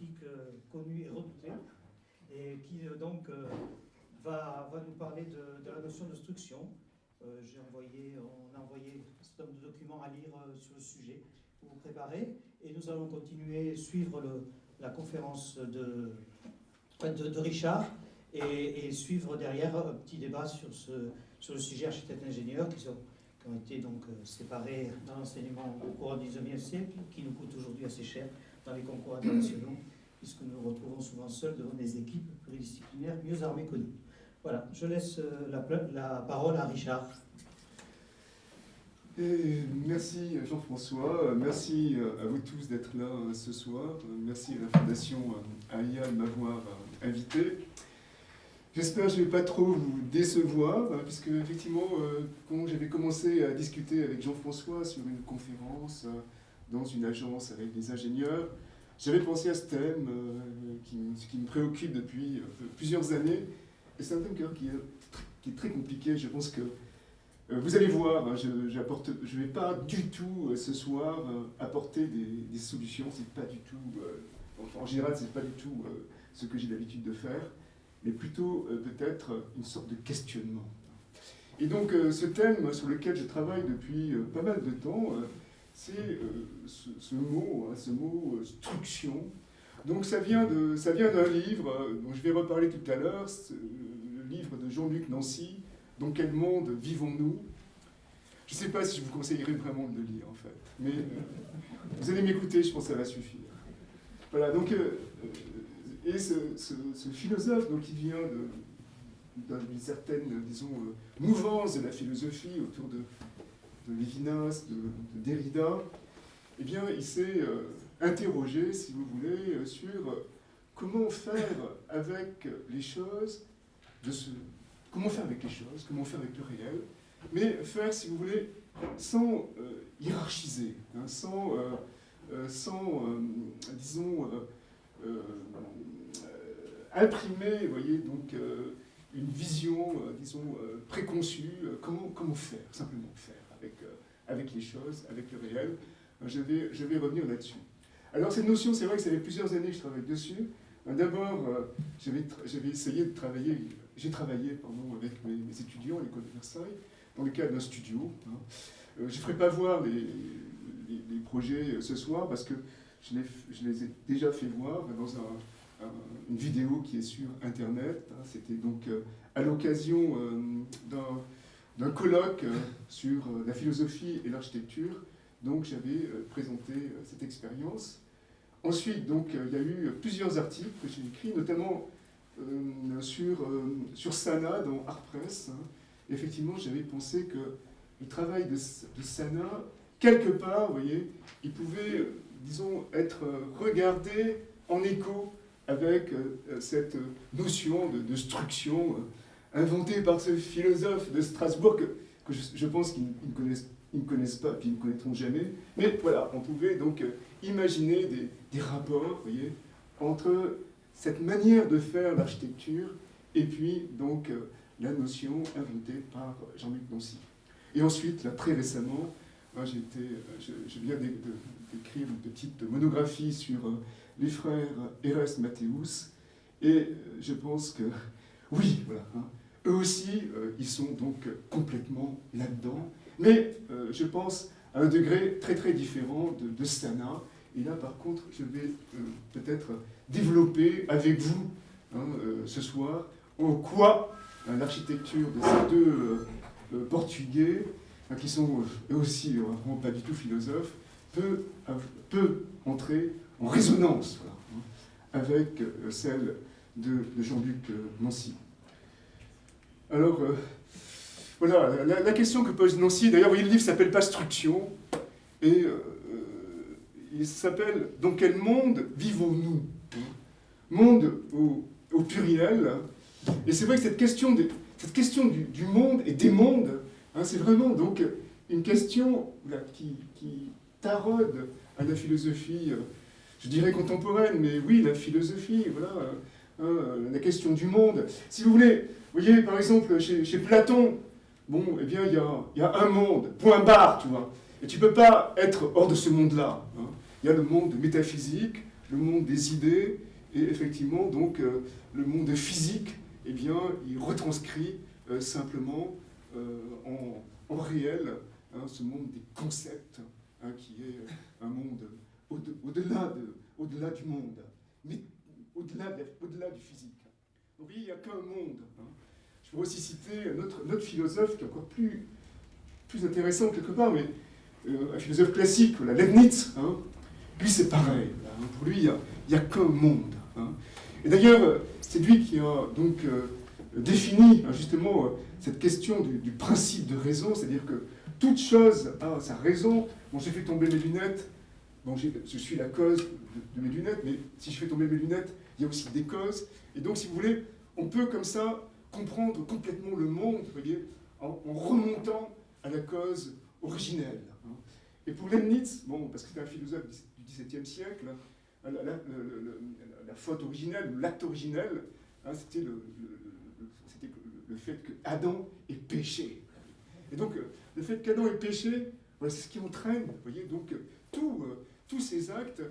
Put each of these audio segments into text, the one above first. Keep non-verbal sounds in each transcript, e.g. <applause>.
critique euh, connu et redouté, et qui donc va, va, nous parler de, de la notion de structure. J'ai envoyé, on a envoyé un certain nombre de documents à lire sur le sujet pour vous préparer, et nous allons continuer, suivre le, la conférence de, de, Richard, et, suivre derrière un petit débat sur, ce, sur le sujet architecte-ingénieur qui, qui, ont été donc euh, séparés dans l'enseignement au cours du 19e siècle, qui nous coûte aujourd'hui assez cher dans les concours internationaux, puisque nous nous retrouvons souvent seuls devant des équipes pluridisciplinaires mieux armées que nous. Voilà, je laisse euh, la, la parole à Richard. Merci Jean-François, merci à vous tous d'être là ce soir, merci à la Fondation AIA de m'avoir invité. J'espère que je ne vais pas trop vous décevoir, puisque effectivement, euh, quand j'avais commencé à discuter avec Jean-François sur une conférence euh, dans une agence avec des ingénieurs, j'avais pensé à ce thème euh, qui, me préoccupe depuis plusieurs années. Et c'est un thème qui est, très compliqué. Je pense que vous allez voir, hein, je ne vais pas du tout ce soir apporter des, solutions. C'est pas du tout, en général, c'est pas du tout ce que j'ai l'habitude de faire mais plutôt euh, peut-être une sorte de questionnement. Et donc euh, ce thème sur lequel je travaille depuis euh, pas mal de temps, c'est ce, mot, hein, ce mot struction. Donc ça vient d'un livre dont je vais reparler tout à l'heure, le livre de Jean-Luc Nancy, Dans quel monde vivons-nous? Je ne sais pas si je vous conseillerais vraiment de le lire en fait, mais vous allez m'écouter, je pense que ça va suffire. Voilà, donc et ce, philosophe, donc, qui vient d'une certaine, disons, euh, mouvance de la philosophie autour de, de Lévinas, de, Derrida, eh bien, il s'est euh, interrogé, si vous voulez, euh, sur comment faire avec les choses, comment faire avec les choses, comment faire avec le réel, mais faire, si vous voulez, sans hiérarchiser, hein, sans, sans disons, euh, imprimer, voyez, donc euh, une vision, euh, disons, préconçue, comment, comment faire, simplement faire avec, les choses, avec le réel. Je vais, je vais revenir là-dessus. Alors cette notion, c'est vrai que ça fait plusieurs années que je travaille dessus. D'abord, j'avais essayé de travailler, j'ai travaillé pardon, avec mes, étudiants à l'école de Versailles, dans le cadre d'un studio. Hein. je ne ferai pas voir les, projets ce soir parce que je les, ai déjà fait voir dans une vidéo qui est sur Internet. Hein. C'était donc euh, à l'occasion euh, d'un colloque euh, sur la philosophie et l'architecture. Donc j'avais présenté cette expérience. Ensuite, donc, il y a eu plusieurs articles que j'ai écrits, notamment sur, sur Sana dans Art Press. Hein. Effectivement, j'avais pensé que le travail de, de Sana, quelque part, vous voyez, il pouvait disons, être regardé en écho avec euh, cette notion de, structure euh, inventée par ce philosophe de Strasbourg que, je, pense qu'ils ne connaissent, pas, puis ils ne connaîtront jamais. Mais voilà, on pouvait donc euh, imaginer des, rapports, voyez, entre cette manière de faire l'architecture et puis donc la notion inventée par Jean-Luc Nancy. Et ensuite, très récemment, moi, euh, je, viens d'écrire une petite monographie sur euh, les frères Eres Mathéus, et euh, je pense que, <laughs> oui, voilà, hein, eux aussi, ils sont donc complètement là-dedans, mais je pense à un degré très très différent de, Sana, et là, par contre, je vais peut-être développer avec vous, hein, ce soir, en quoi l'architecture de ces deux Portugais qui sont eux aussi euh, vraiment pas du tout philosophes, peut, peut entrer en résonance hein, avec euh, celle de, Jean-Luc euh, Nancy. Alors, voilà, la, question que pose Nancy, d'ailleurs, le livre s'appelle pas Struction, et il s'appelle Dans quel monde vivons-nous? Monde au, pluriel. Et c'est vrai que cette question, du, monde et des mondes Hein, c'est vraiment donc une question qui, taraude à la philosophie, euh, je dirais contemporaine, mais oui, la philosophie, voilà, hein, la question du monde. Si vous voulez, vous voyez, par exemple, chez, Platon, bon, eh bien, il y a, un monde, point barre, tu vois. Et tu ne peux pas être hors de ce monde-là. Hein. Il y a le monde métaphysique, le monde des idées, et effectivement, donc, euh, le monde physique, eh bien, il retranscrit euh, simplement euh, en, réel hein, ce monde des concepts, qui est un monde au-delà au du monde, mais au-delà au du physique. Donc, il n'y a qu'un monde. Je pourrais aussi citer notre, notre philosophe qui est encore plus, plus intéressant quelque part, mais un philosophe classique, la Leibniz, lui c'est pareil. Pour lui, il n'y a, qu'un monde. Hein. Et d'ailleurs, c'est lui qui a donc euh, défini hein, justement euh, cette question du, principe de raison, c'est-à-dire que toute chose a sa raison. Bon, j'ai fait tomber mes lunettes, bon, je suis la cause de, mes lunettes, mais si je fais tomber mes lunettes, il y a aussi des causes. Et donc, si vous voulez, on peut comme ça comprendre complètement le monde, vous voyez, en, remontant à la cause originelle. Hein. Et pour Leibniz, bon, parce que c'est un philosophe du XVIIe siècle, la, faute originelle, l'acte originel, hein, c'était le, fait que Adam ait péché. Et donc, euh, le fait qu'Adam ait péché, c'est ce qui entraîne, vous voyez, donc, euh, euh, tous ces actes,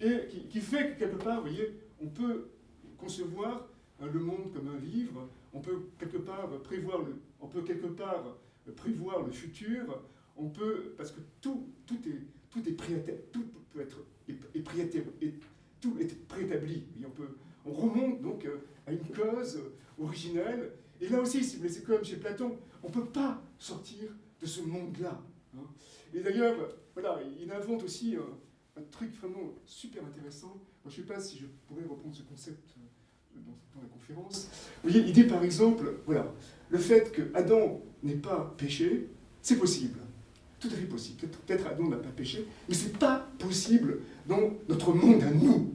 et qui, fait que, quelque part, vous voyez, on peut concevoir hein, le monde comme un livre, on peut quelque part prévoir le, on peut quelque part prévoir le futur, on peut, parce que tout, tout est, tout est tout peut être et, tout est préétabli. On, peut, on remonte donc euh, à une cause originelle. Et là aussi, c'est comme chez Platon, on ne peut pas sortir de ce monde-là. Hein. Et d'ailleurs, voilà, il invente aussi un, truc vraiment super intéressant. Je ne sais pas si je pourrais reprendre ce concept euh, dans, la conférence. Vous voyez, il par exemple, voilà, le fait que Adam n'ait pas péché, c'est possible tout à fait possible. Peut-être Adam n'a pas péché, mais ce n'est pas possible dans notre monde à nous.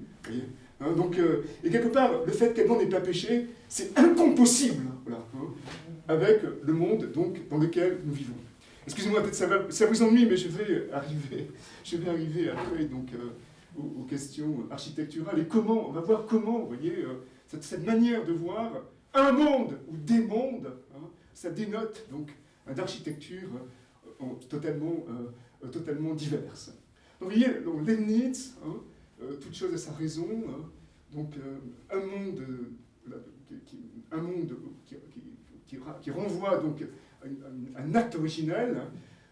Hein, donc, euh, et quelque part, le fait qu'Adam n'ait pas péché, c'est incompossible hein, avec le monde donc, dans lequel nous vivons. Excusez-moi, peut-être ça, ça vous ennuie, mais je vais arriver, je vais arriver après donc, euh, aux, questions architecturales. Et comment, on va voir comment, vous voyez, euh, cette, cette, manière de voir un monde ou des mondes, hein, ça dénote donc d'architecture totalement, euh, totalement diverses. Donc vous voyez, donc, Leibniz, hein, euh, toute chose a sa raison, hein. donc euh, un monde, qui, un monde qui, qui, renvoie donc à un, acte originel,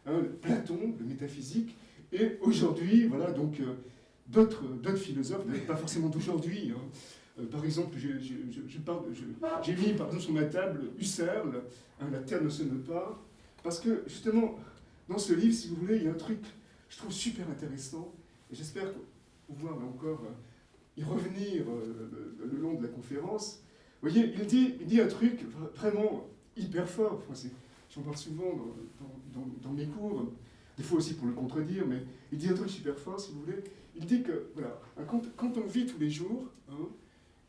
hein, Platon, le métaphysique, et aujourd'hui, voilà, donc d'autres philosophes, pas forcément d'aujourd'hui, par exemple, j'ai mis par exemple sur ma table Husserl, La Terre ne sonne pas, parce que justement, dans ce livre, si vous voulez, il y a un truc je trouve super intéressant, et j'espère pouvoir encore euh, y revenir euh, le, long de la conférence. Vous voyez, il dit, il dit un truc vraiment hyper fort. J'en parle souvent dans, mes cours, des fois aussi pour le contredire, mais il dit un truc super fort, si vous voulez. Il dit que, voilà, quand, quand on vit tous les jours, hein,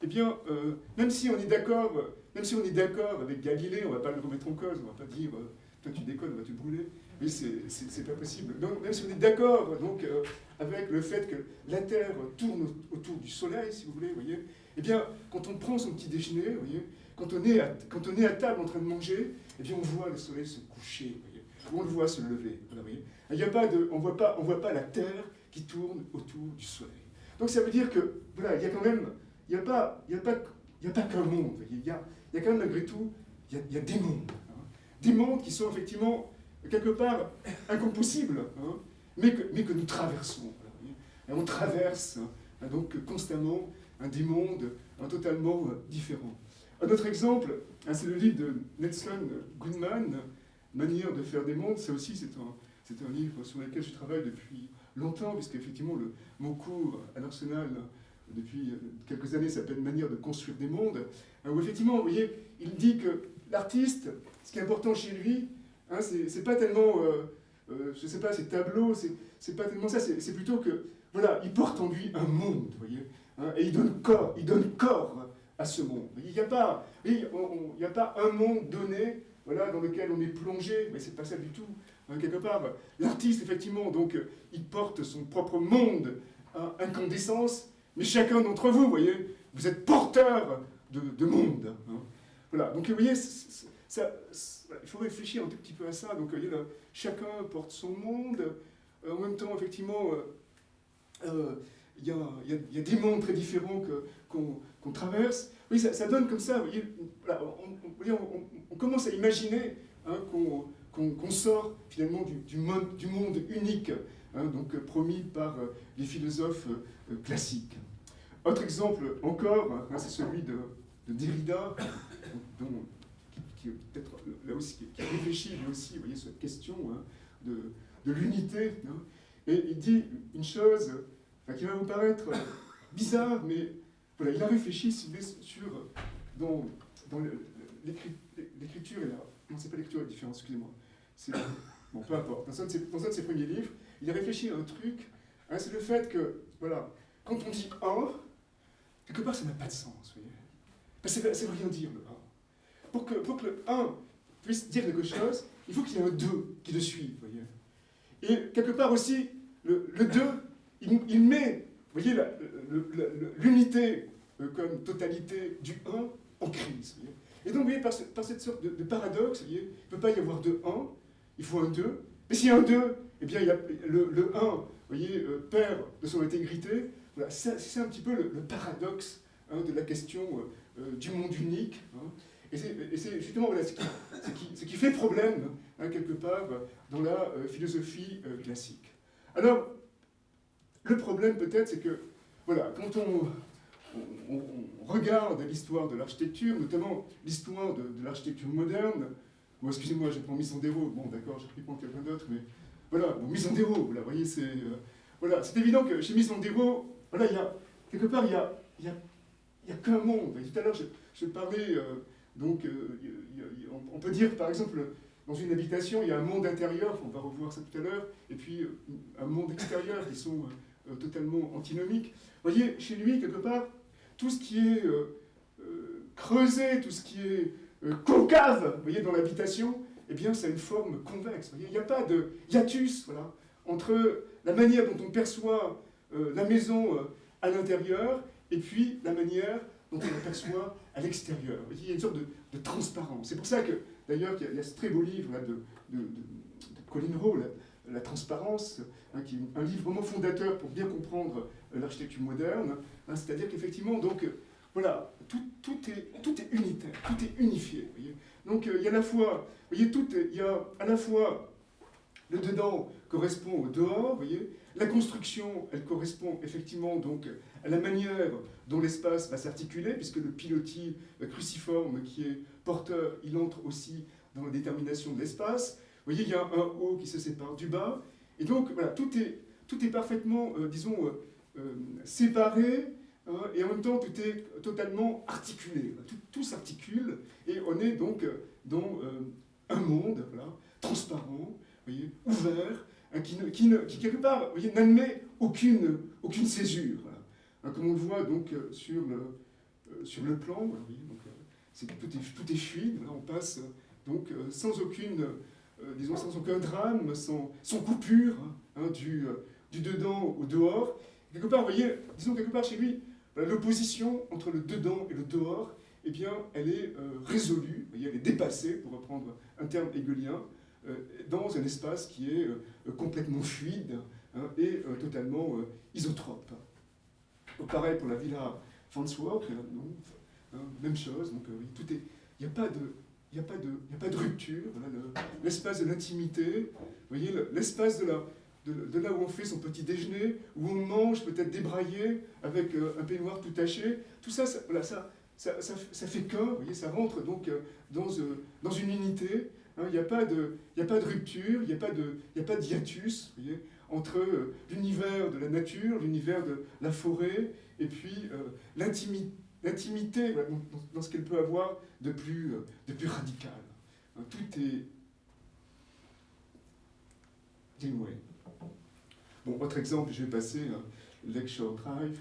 eh bien, euh, même si on est d'accord, même si on est d'accord avec Galilée, on ne va pas le remettre en cause, on ne va pas dire, toi tu déconnes, on va te brûler? Mais c'est pas possible. Donc, même si on est d'accord euh, avec le fait que la Terre tourne autour du Soleil, si vous voulez, voyez, eh bien, quand on prend son petit déjeuner, voyez, quand on, est à, quand on est à table en train de manger, eh bien, on voit le Soleil se coucher, voyez, on le voit se lever. Il a pas de, on ne voit pas, la Terre qui tourne autour du Soleil. Donc ça veut dire que, voilà, il y a quand même, il n'y a pas, il y a pas, il y a pas qu'un monde. Il y y a quand même malgré tout, il y a, des mondes. Hein. Des mondes qui sont effectivement quelque part incompossible, hein, mais, que, mais, que, nous traversons. On traverse hein, donc constamment des mondes totalement euh, différents. Un autre exemple, c'est le livre de Nelson Goodman, Manière de faire des mondes. Ça aussi, c'est un, un, livre sur lequel je travaille depuis longtemps, puisqu'effectivement, le, mon cours à l'Arsenal depuis quelques années s'appelle Manière de construire des mondes, où effectivement, vous voyez, il dit que l'artiste, ce qui est important chez lui, Hein, c'est pas tellement, euh, euh, je sais pas, ces tableaux, c'est pas tellement ça, c'est plutôt que, voilà, il porte en lui un monde, vous voyez, hein, et il donne corps, il donne corps à ce monde. Il n'y a, pas, il a pas un monde donné, voilà, dans lequel on est plongé, mais c'est pas ça du tout, hein, quelque part. L'artiste, effectivement, donc, il porte son propre monde à incandescence, mais chacun d'entre vous, vous voyez, vous êtes porteur de, de monde. Voilà, donc vous voyez, il faut réfléchir un tout petit peu à ça. Donc, chacun porte son monde. en même temps, effectivement, il y, a, des mondes très différents qu'on traverse. Oui, ça, donne comme ça, vous voyez, on, commence à imaginer hein, qu'on sort finalement du, monde, unique, hein, donc promis par les philosophes classiques. Autre exemple encore, hein, c'est celui de, Derrida, dont, qui, peut-être là aussi, qui réfléchit lui aussi, vous voyez, cette question de, de l'unité. Et il dit une chose qui va vous paraître bizarre, mais voilà, il a réfléchi sur, dans, dans l'écriture et la... Non, c'est pas l'écriture la différence, excusez-moi. Bon, peu importe. Dans un, de ses, premiers livres, il a réfléchi à un truc, hein, c'est le fait que, voilà, quand on dit « un », quelque part, ça n'a pas de sens, vous voyez. Parce que ça veut rien dire, le 1. Pour que, pour que le 1 puisse dire quelque chose, il faut qu'il y ait un 2 qui le suive, vous voyez. Et quelque part aussi, le, le 2, il, met, vous voyez, l'unité euh, comme totalité du 1 en crise. Et donc, vous voyez, par, cette sorte de, paradoxe, il ne peut pas y avoir de 1, il faut un 2. Mais s'il y a un 2, eh bien, il y a le, 1, vous voyez, euh, perd de son intégrité. Voilà, c'est un petit peu le, paradoxe hein, de la question euh, du monde unique. Hein. Et c'est justement ce, qui, qui, fait problème, hein, quelque part, dans la philosophie classique. Alors, le problème peut-être, c'est que, voilà, quand on, regarde l'histoire de l'architecture, notamment l'histoire de, l'architecture moderne, ou excusez-moi, j'ai pris Misandero, bon d'accord, j'ai pris pour quelqu'un d'autre, mais voilà, bon, Misandero, voilà, vous voyez, c'est euh, voilà, c'est évident que chez Misandero, voilà, il y a, quelque part, il y a, y a, y a qu'un monde. tout à l'heure, je, parlais, euh, donc, euh, on peut dire, par exemple, dans une habitation, il y a un monde intérieur, on va revoir ça tout à l'heure, et puis un monde extérieur qui sont totalement antinomique. Vous voyez, chez lui, quelque part, tout ce qui est euh, euh, creusé, tout ce qui est concave, vous voyez, dans l'habitation, eh bien, c'est une forme convexe. Il n'y a pas de hiatus, voilà, entre la manière dont on perçoit la maison à l'intérieur et puis la manière dont on la perçoit à l'extérieur. Il y a une sorte de, transparence. C'est pour ça que, d'ailleurs, il, y, a ce très beau livre là, de, de, Colin Rowe, la transparence, hein, qui est un livre vraiment fondateur pour bien comprendre euh, l'architecture moderne. Hein, c'est-à-dire qu'effectivement, donc, euh, voilà, tout, est, tout est unitaire, tout est unifié. Donc, euh, il y a à la fois, voyez, tout il y a à la fois le dedans correspond au dehors, voyez. La construction, elle correspond effectivement donc à la manière dont l'espace va s'articuler, puisque le pilotis cruciforme qui est porteur, il entre aussi dans la détermination de l'espace. Vous voyez, il y a un haut qui se sépare du bas. Et donc, voilà, tout est, tout est parfaitement, euh, disons, euh, euh, séparé, hein, et en même temps, tout est totalement articulé. Tout, s'articule, et on est donc dans un monde voilà, transparent, voyez, ouvert, hein, qui, qui, qui, quelque part, n'admet aucune, aucune césure. Hein, comme on le voit donc sur le, sur le plan, voilà, tout, est, tout est fluide, on passe donc sans aucune disons, sans aucun drame, sans, coupure, hein, du, euh, du, dedans au dehors. Quelque part, vous voyez, disons quelque part chez lui, l'opposition entre le dedans et le dehors, eh bien, elle est euh, résolue, voyez, elle est dépassée, pour reprendre un terme hegelien, dans un espace qui est complètement fluide hein, et totalement isotrope. pareil pour la villa Farnsworth, hein, même chose, donc tout est, il n'y a pas de il n'y a, pas de, a pas de rupture. L'espace de l'intimité, voyez, l'espace de, la, de, là où on fait son petit déjeuner, où on mange peut-être débraillé, avec euh, un peignoir tout taché, tout ça, ça, voilà, ça, ça, ça, fait qu'un, voyez, ça rentre donc euh, dans, euh, dans une unité. Hein. Il n'y a, pas de, a pas de rupture, il n'y a, pas de, de hiatus voyez, entre l'univers de la nature, l'univers de la forêt, et puis l'intimité l'intimité dans, ce qu'elle peut avoir de plus, euh, de plus radical. Hein, tout est dénoué. Bon, autre exemple, je vais passer, hein, Lecture Drive.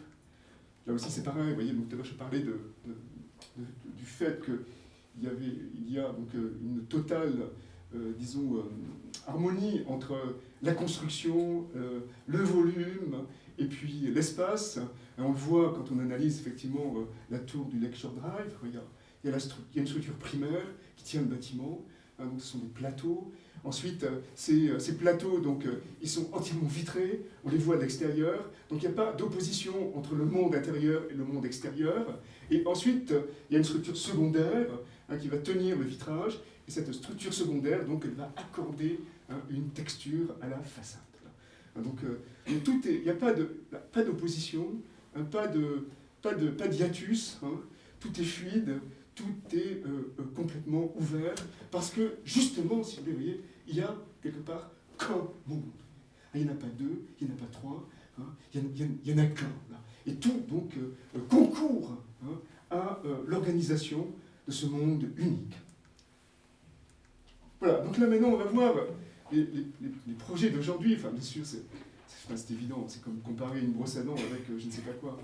Là aussi, c'est pareil, vous voyez, donc, je parlais de, du fait qu'il y, il y a donc, euh, une totale, euh, disons, harmonie entre la construction, le volume, et puis l'espace, on le voit quand on analyse effectivement euh, la tour du Lecture Drive, il y a, il y a, une structure primaire qui tient le bâtiment, hein, donc ce sont des plateaux. Ensuite, ces, ces, plateaux, donc, ils sont entièrement vitrés, on les voit de l'extérieur, donc il n'y a pas d'opposition entre le monde intérieur et le monde extérieur. Et ensuite, il y a une structure secondaire hein, qui va tenir le vitrage, et cette structure secondaire, donc, elle va accorder hein, une texture à la façade. Donc, tout il n'y a pas d'opposition, pas, de, pas, de, pas d'hiatus, tout est fluide, tout est euh, euh, complètement ouvert, parce que justement, si vous voyez, il y a quelque part qu'un monde. Il n'y en a pas deux, il n'y en a pas trois, hein, il n'y en, a qu'un. Et tout donc euh, concourt hein, à l'organisation de ce monde unique. Voilà, donc là maintenant on va voir les, projets d'aujourd'hui. Enfin, bien sûr, c'est évident, c'est comme comparer une brosse à dents avec je ne sais pas quoi.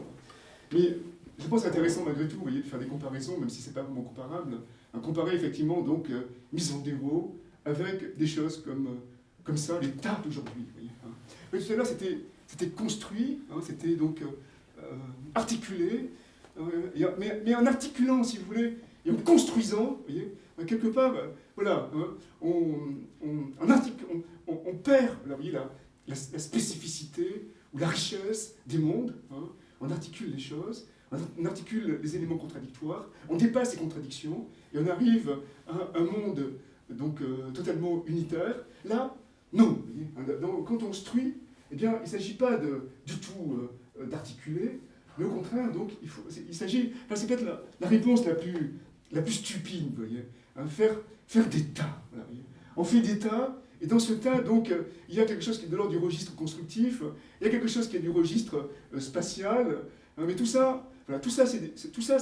Mais je pense intéressant malgré tout, vous voyez, de faire des comparaisons, même si ce n'est pas vraiment comparable, comparer effectivement donc euh, mise en déro avec des choses comme, euh, comme ça, les tas d'aujourd'hui. Hein. tout à l'heure, c'était construit, hein, c'était donc euh, articulé, mais, mais, en articulant, si vous voulez, et en construisant, vous voyez, quelque part, voilà, hein, on, on, on, perd là, voyez, la, la, spécificité ou la richesse des mondes, on articule les choses, on articule les éléments contradictoires, on dépasse ces contradictions, et on arrive à un monde donc, euh, totalement unitaire. Là, non. quand on construit, eh bien, il ne s'agit pas de, du tout euh, d'articuler, mais au contraire, donc, il, il s'agit, enfin, c'est peut-être la, réponse la plus, la plus stupide, vous voyez, hein, faire, faire des tas. on fait des tas, et dans ce tas, donc, il y a quelque chose qui est de l'ordre du registre constructif, il y a quelque chose qui est du registre euh, spatial, hein, mais tout ça, voilà, tout ça, c'est, tout ça,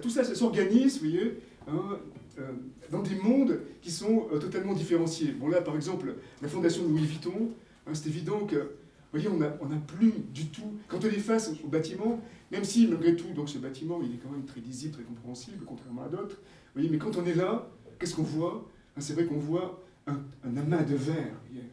tout ça, s'organise, vous voyez, hein, euh, dans des mondes qui sont euh, totalement différenciés. Bon là, par exemple, la fondation de Louis Vuitton, hein, c'est évident que, vous voyez, on n'a plus du tout, quand on est face au bâtiment, même si malgré tout, donc ce bâtiment, il est quand même très lisible, très compréhensible, contrairement à d'autres, vous voyez, mais quand on est là, qu'est-ce qu'on voit? C'est vrai qu'on voit un, amas de verre, voyez,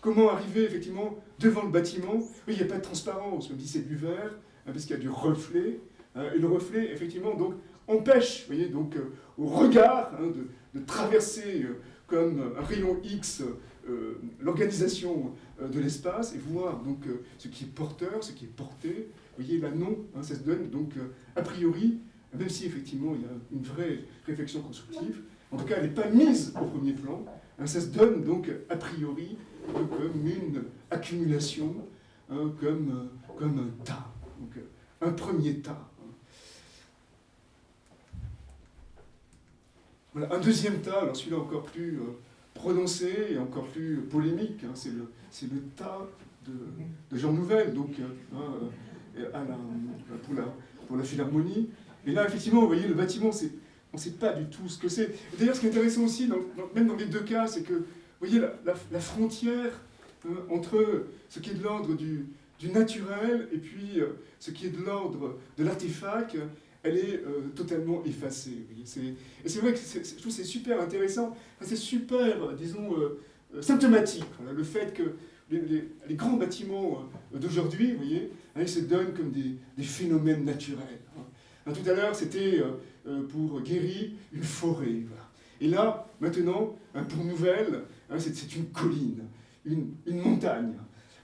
Comment arriver effectivement devant le bâtiment il n'y a pas de transparence, même si c'est du verre, Hein, parce qu'il y a du reflet, hein, et le reflet, effectivement, donc, empêche, voyez, donc, euh, au regard hein, de, traverser euh, comme un rayon X euh, l'organisation de l'espace et voir donc ce qui est porteur, ce qui est porté. Vous voyez, là, non, ça se donne donc a priori, même si effectivement il y a une vraie réflexion constructive, en tout cas elle n'est pas mise au premier plan, ça se donne donc a priori comme une accumulation, comme, comme un tas. Donc, euh, un premier tas. Voilà, un deuxième tas, alors celui-là encore plus euh, prononcé et encore plus polémique, hein, c'est le, le, tas de, Jean Nouvel, donc euh, hein, pour, la, Philharmonie. Et là, effectivement, vous voyez, le bâtiment, on ne sait pas du tout ce que c'est. D'ailleurs, ce qui est intéressant aussi, même dans les deux cas, c'est que, vous voyez, la, frontière entre ce qui est de l'ordre du, du naturel et puis euh, ce qui est de l'ordre de l'artefact, elle est euh, totalement effacée. Et c'est vrai que trouve c'est super intéressant, c'est super, disons, euh, symptomatique, le fait que les, grands bâtiments d'aujourd'hui, vous voyez, hein, ils se donnent comme des, phénomènes naturels. Hein. tout à l'heure, c'était pour Guéry une forêt. Et là, maintenant, hein, pour Nouvelle, c'est une colline, une, une montagne.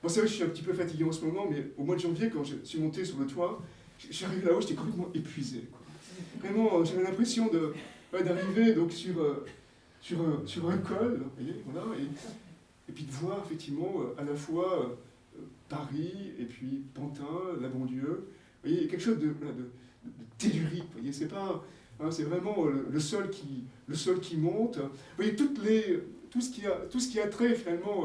Bon, c'est vrai que je suis un petit peu fatigué en ce moment, mais au mois de janvier, quand je suis monté sur le toit, j'arrive là-haut, j'étais complètement épuisé. Vraiment, j'avais l'impression d'arriver donc sur, euh, sur, un, sur un col, et, puis de voir effectivement euh, à la fois euh, Paris et puis Pantin, la Bondieu. Vous quelque chose de, tellurique. Voyez, c'est pas, hein, c'est vraiment le, sol qui, le sol qui monte. Vous voyez, toutes les, tout ce qui a, tout ce qui a trait finalement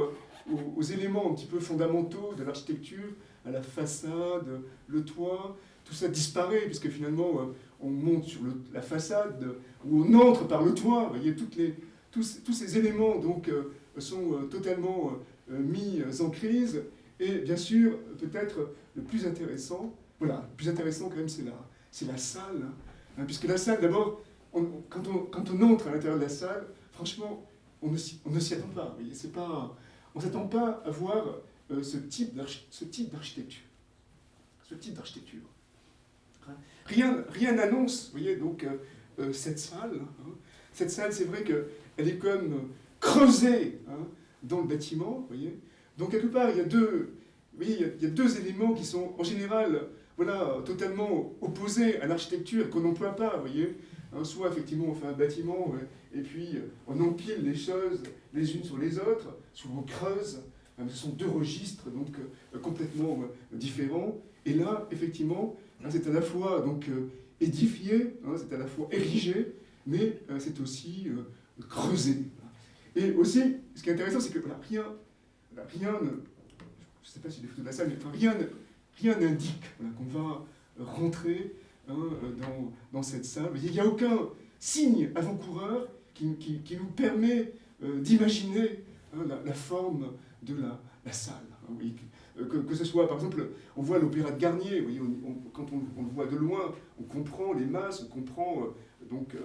aux, éléments un petit peu fondamentaux de l'architecture, à la façade, le toit, tout ça disparaît, puisque finalement, euh, on monte sur la façade, ou on entre par le toit, vous voyez, toutes les, tous, tous, ces éléments donc, euh, sont euh, totalement mis en crise, et bien sûr, peut-être le plus intéressant, voilà, le plus intéressant quand même, c'est la, c'est la salle, hein, puisque la salle, d'abord, quand, on, entre à l'intérieur de la salle, franchement, on ne s'y attend pas, on ne s'attend pas à voir euh, ce type d'architecture. Ce type d'architecture. Rien, rien n'annonce, voyez, donc, euh, euh, cette salle. Hein. cette salle, c'est vrai qu'elle est comme creusée hein, dans le bâtiment, vous voyez. Donc quelque part, il y a deux éléments qui sont en général voilà, totalement opposés à l'architecture qu'on n'emploie pas, vous voyez. Hein, soit effectivement on fait un bâtiment et puis on empile les choses les unes sur les autres, soit on creuse. Hein, ce sont deux registres donc euh, complètement euh, différents. Et là, effectivement, hein, c'est à la fois donc euh, édifié, c'est à la fois érigé, mais c'est aussi creusé. Et aussi, ce qui est intéressant, c'est que rien, rien ne, je ne sais pas si des photos de la salle, mais rien, rien n'indique qu'on va rentrer hein, dans, cette salle. Il n'y a aucun signe avant-coureur qui, nous permet euh, d'imaginer hein, la, forme de la, salle. Hein, euh, que, ce soit, par exemple, on voit l'opéra de Garnier, quand on, le voit de loin, on comprend les masses, on comprend euh, donc,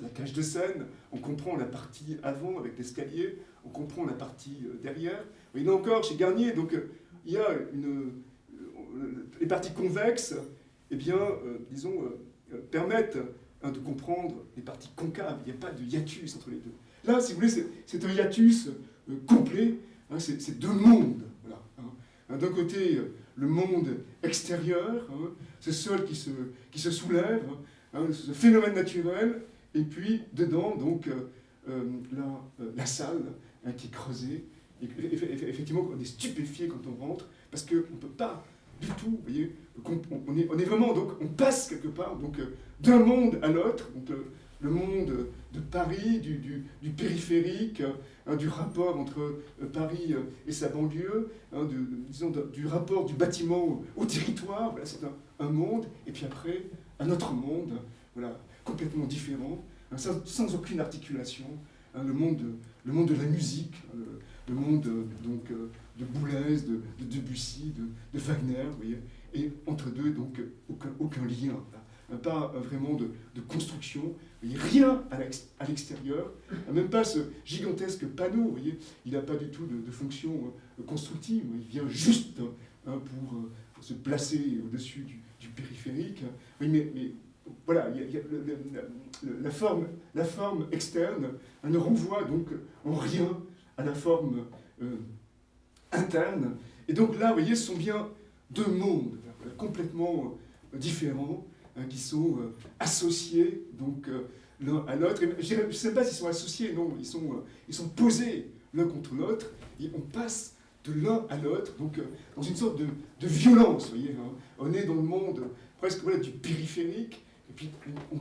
la cage de scène, on comprend la partie avant avec l'escalier, on comprend la partie derrière. Mais là encore, chez Garnier, donc, il y a les parties convexes, eh bien, disons, permettent Hein, de comprendre les parties concaves. Il n'y a pas de hiatus entre les deux. Là, si vous voulez, c'est un hiatus euh, complet. Hein, c'est deux mondes. Hein. D'un côté, le monde extérieur, ce sol qui se, qui se soulève, ce phénomène naturel, et puis dedans, donc, euh, euh, la, la, salle qui est creusée. Effectivement, on est stupéfié quand on rentre, parce qu'on ne peut pas du tout, vous voyez, on, est, on est vraiment, donc on passe quelque part, donc d'un monde à l'autre, le monde de Paris, du, périphérique, hein, du rapport entre euh, Paris euh, et sa banlieue, hein, disons, du rapport du bâtiment au, territoire, voilà, c'est un, monde, et puis après, un autre monde, voilà, complètement différent, hein, sans, aucune articulation, le, monde de, le monde de la musique, monde donc, euh, de Boulez, de, Debussy, de, Wagner, vous voyez, et entre deux, donc, aucun, aucun lien pas vraiment de, construction, il n'y a rien à l'extérieur, même pas ce gigantesque panneau, vous voyez, il n'a pas du tout de, fonction euh, constructive, il vient juste hein, pour, euh, se placer au-dessus du, périphérique. Oui, mais, voilà, la, forme, la forme externe ne renvoie donc en rien la forme euh, interne. Et donc là, vous voyez, ce sont bien deux mondes complètement différents, Hein, qui sont euh, associés donc euh, l'un à l'autre. Je ne sais pas s'ils sont associés, non, ils sont, euh, ils sont posés l'un contre l'autre, et on passe de l'un à l'autre, donc dans une sorte de, de violence, vous voyez. Hein. On est dans le monde presque voilà, du périphérique, et puis on,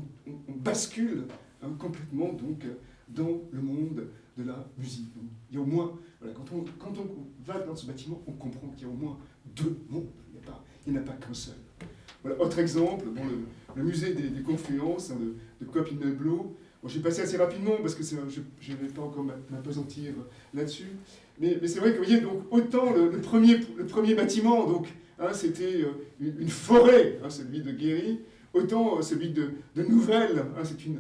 bascule hein, complètement donc, dans le monde de la musique. il y a au moins, voilà, quand, on, quand on va dans ce bâtiment, on comprend qu'il y a au moins deux mondes, il n'y en a pas qu'un seul. Voilà, autre exemple, bon, le, musée des, confluences hein, de, de Copinelblo. Bon, J'ai passé assez rapidement parce que je ne vais pas encore m'apesantir là-dessus. Mais, mais c'est vrai que vous voyez, donc, autant le, premier, le premier bâtiment, donc, hein, c'était euh, une, forêt, hein, celui de Guéry, autant euh, celui de, de Nouvelle, hein, c'est une,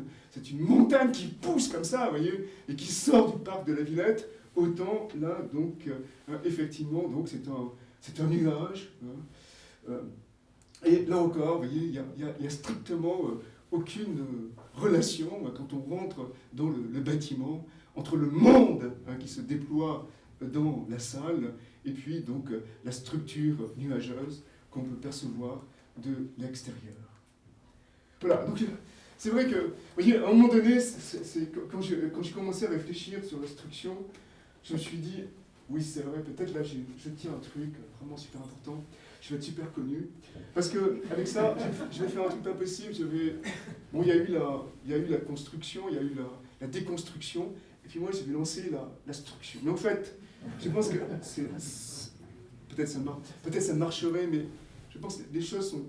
une montagne qui pousse comme ça, vous voyez, et qui sort du parc de la Villette, autant là, donc, euh, effectivement, donc c'est un, un nuage. Et là encore, vous voyez, il n'y a, strictement euh, aucune euh, relation euh, quand on rentre dans le, bâtiment entre le monde hein, qui se déploie dans la salle et puis donc la structure nuageuse qu'on peut percevoir de l'extérieur. Voilà, donc c'est vrai que, vous voyez, à un moment donné, quand j'ai commencé à réfléchir sur la structure, je me suis dit, oui, c'est vrai, peut-être là, je tiens un truc vraiment super important je vais être super connu. Parce que avec ça, je vais faire un truc pas possible. Je vais... Bon, il y, a eu la, y a eu la construction, il y a eu la, déconstruction, et puis moi, je vais lancer la, la structure. Mais en fait, je pense que peut-être ça, peut ça marcherait, mais je pense que les choses sont...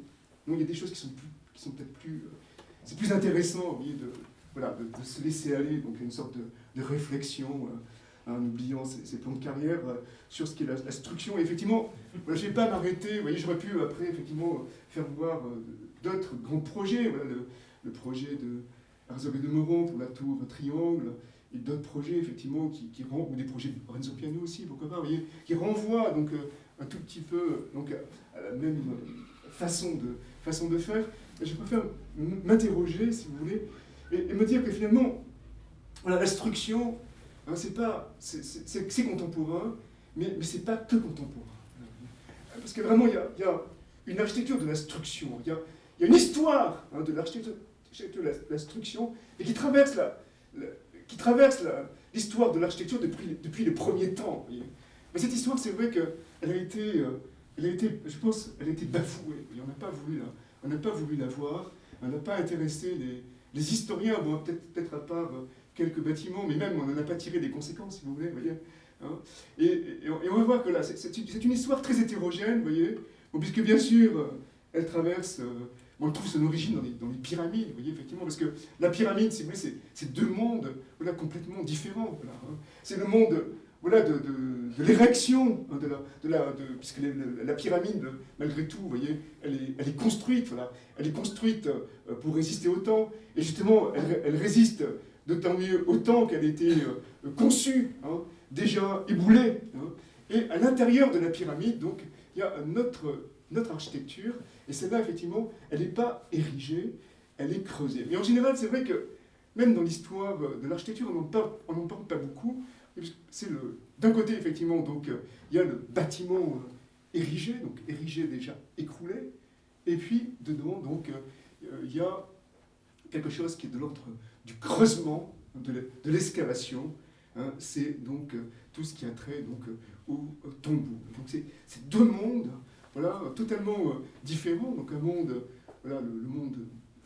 Non, il y a des choses qui sont, sont peut-être plus... Euh, c'est plus intéressant, vous de, voilà, de, se laisser aller, donc une sorte de, de réflexion. Euh, en oubliant ses, plans de carrière, euh, sur ce qui est la, structure. Et effectivement, je ne vais pas m'arrêter, vous voyez, j'aurais pu après effectivement faire voir euh, d'autres grands projets, voilà, le, projet de Herzog et de Moron pour la tour Triangle, et d'autres projets effectivement qui, qui ou des projets de Renzo Piano aussi, pourquoi pas, vous voyez, qui renvoient donc un tout petit peu donc, à la même façon de, façon de faire. Je préfère m'interroger, si vous voulez, et, me dire que finalement, voilà, l'instruction, hein, c'est pas, c'est contemporain, mais, mais c'est pas que contemporain. Parce que vraiment, il y a, une architecture de l'instruction, il y a, une histoire hein, de l'architecture de l'instruction, et qui traverse la, qui traverse l'histoire de l'architecture depuis, depuis les premiers temps. Mais cette histoire, c'est vrai qu'elle a été, euh, elle a été, je pense, elle a été bafouée. on n'a pas voulu la, on n'a pas voulu la voir, on n'a pas intéressé les, les historiens, bon, peut-être peut, à part euh, quelques bâtiments, mais même on n'en a pas tiré des conséquences, si vous voulez, voyez. Hein. et, et, on va voir que là, c'est une histoire très hétérogène, vous voyez, puisque bien sûr, euh, elle traverse on trouve son origine dans les, pyramides, vous voyez, effectivement, parce que la pyramide, c'est deux mondes voilà, complètement différents. Hein. C'est le monde voilà, de, de, l'érection, hein, de la, de puisque la pyramide, malgré tout, voyez, elle est, elle est construite, voilà, elle est construite euh, pour résister au temps, et justement, elle, résiste d'autant mieux au temps qu'elle a été euh, conçue, hein, déjà éboulée. et à l'intérieur de la pyramide, donc, il y a notre, notre architecture et celle-là, effectivement, elle n'est pas érigée, elle est creusée. Mais en général, c'est vrai que même dans l'histoire de l'architecture, on n'en parle, pas beaucoup. C'est le D'un côté, effectivement, donc, il y a le bâtiment euh, érigé, donc érigé déjà écroulé, et puis dedans, donc, euh, il y a quelque chose qui est de l'ordre du creusement, de l'excavation. Hein. c'est donc euh, tout ce qui a trait donc, au tombeau. Donc c'est deux mondes voilà, totalement euh, différent. Donc un monde, voilà, le, monde,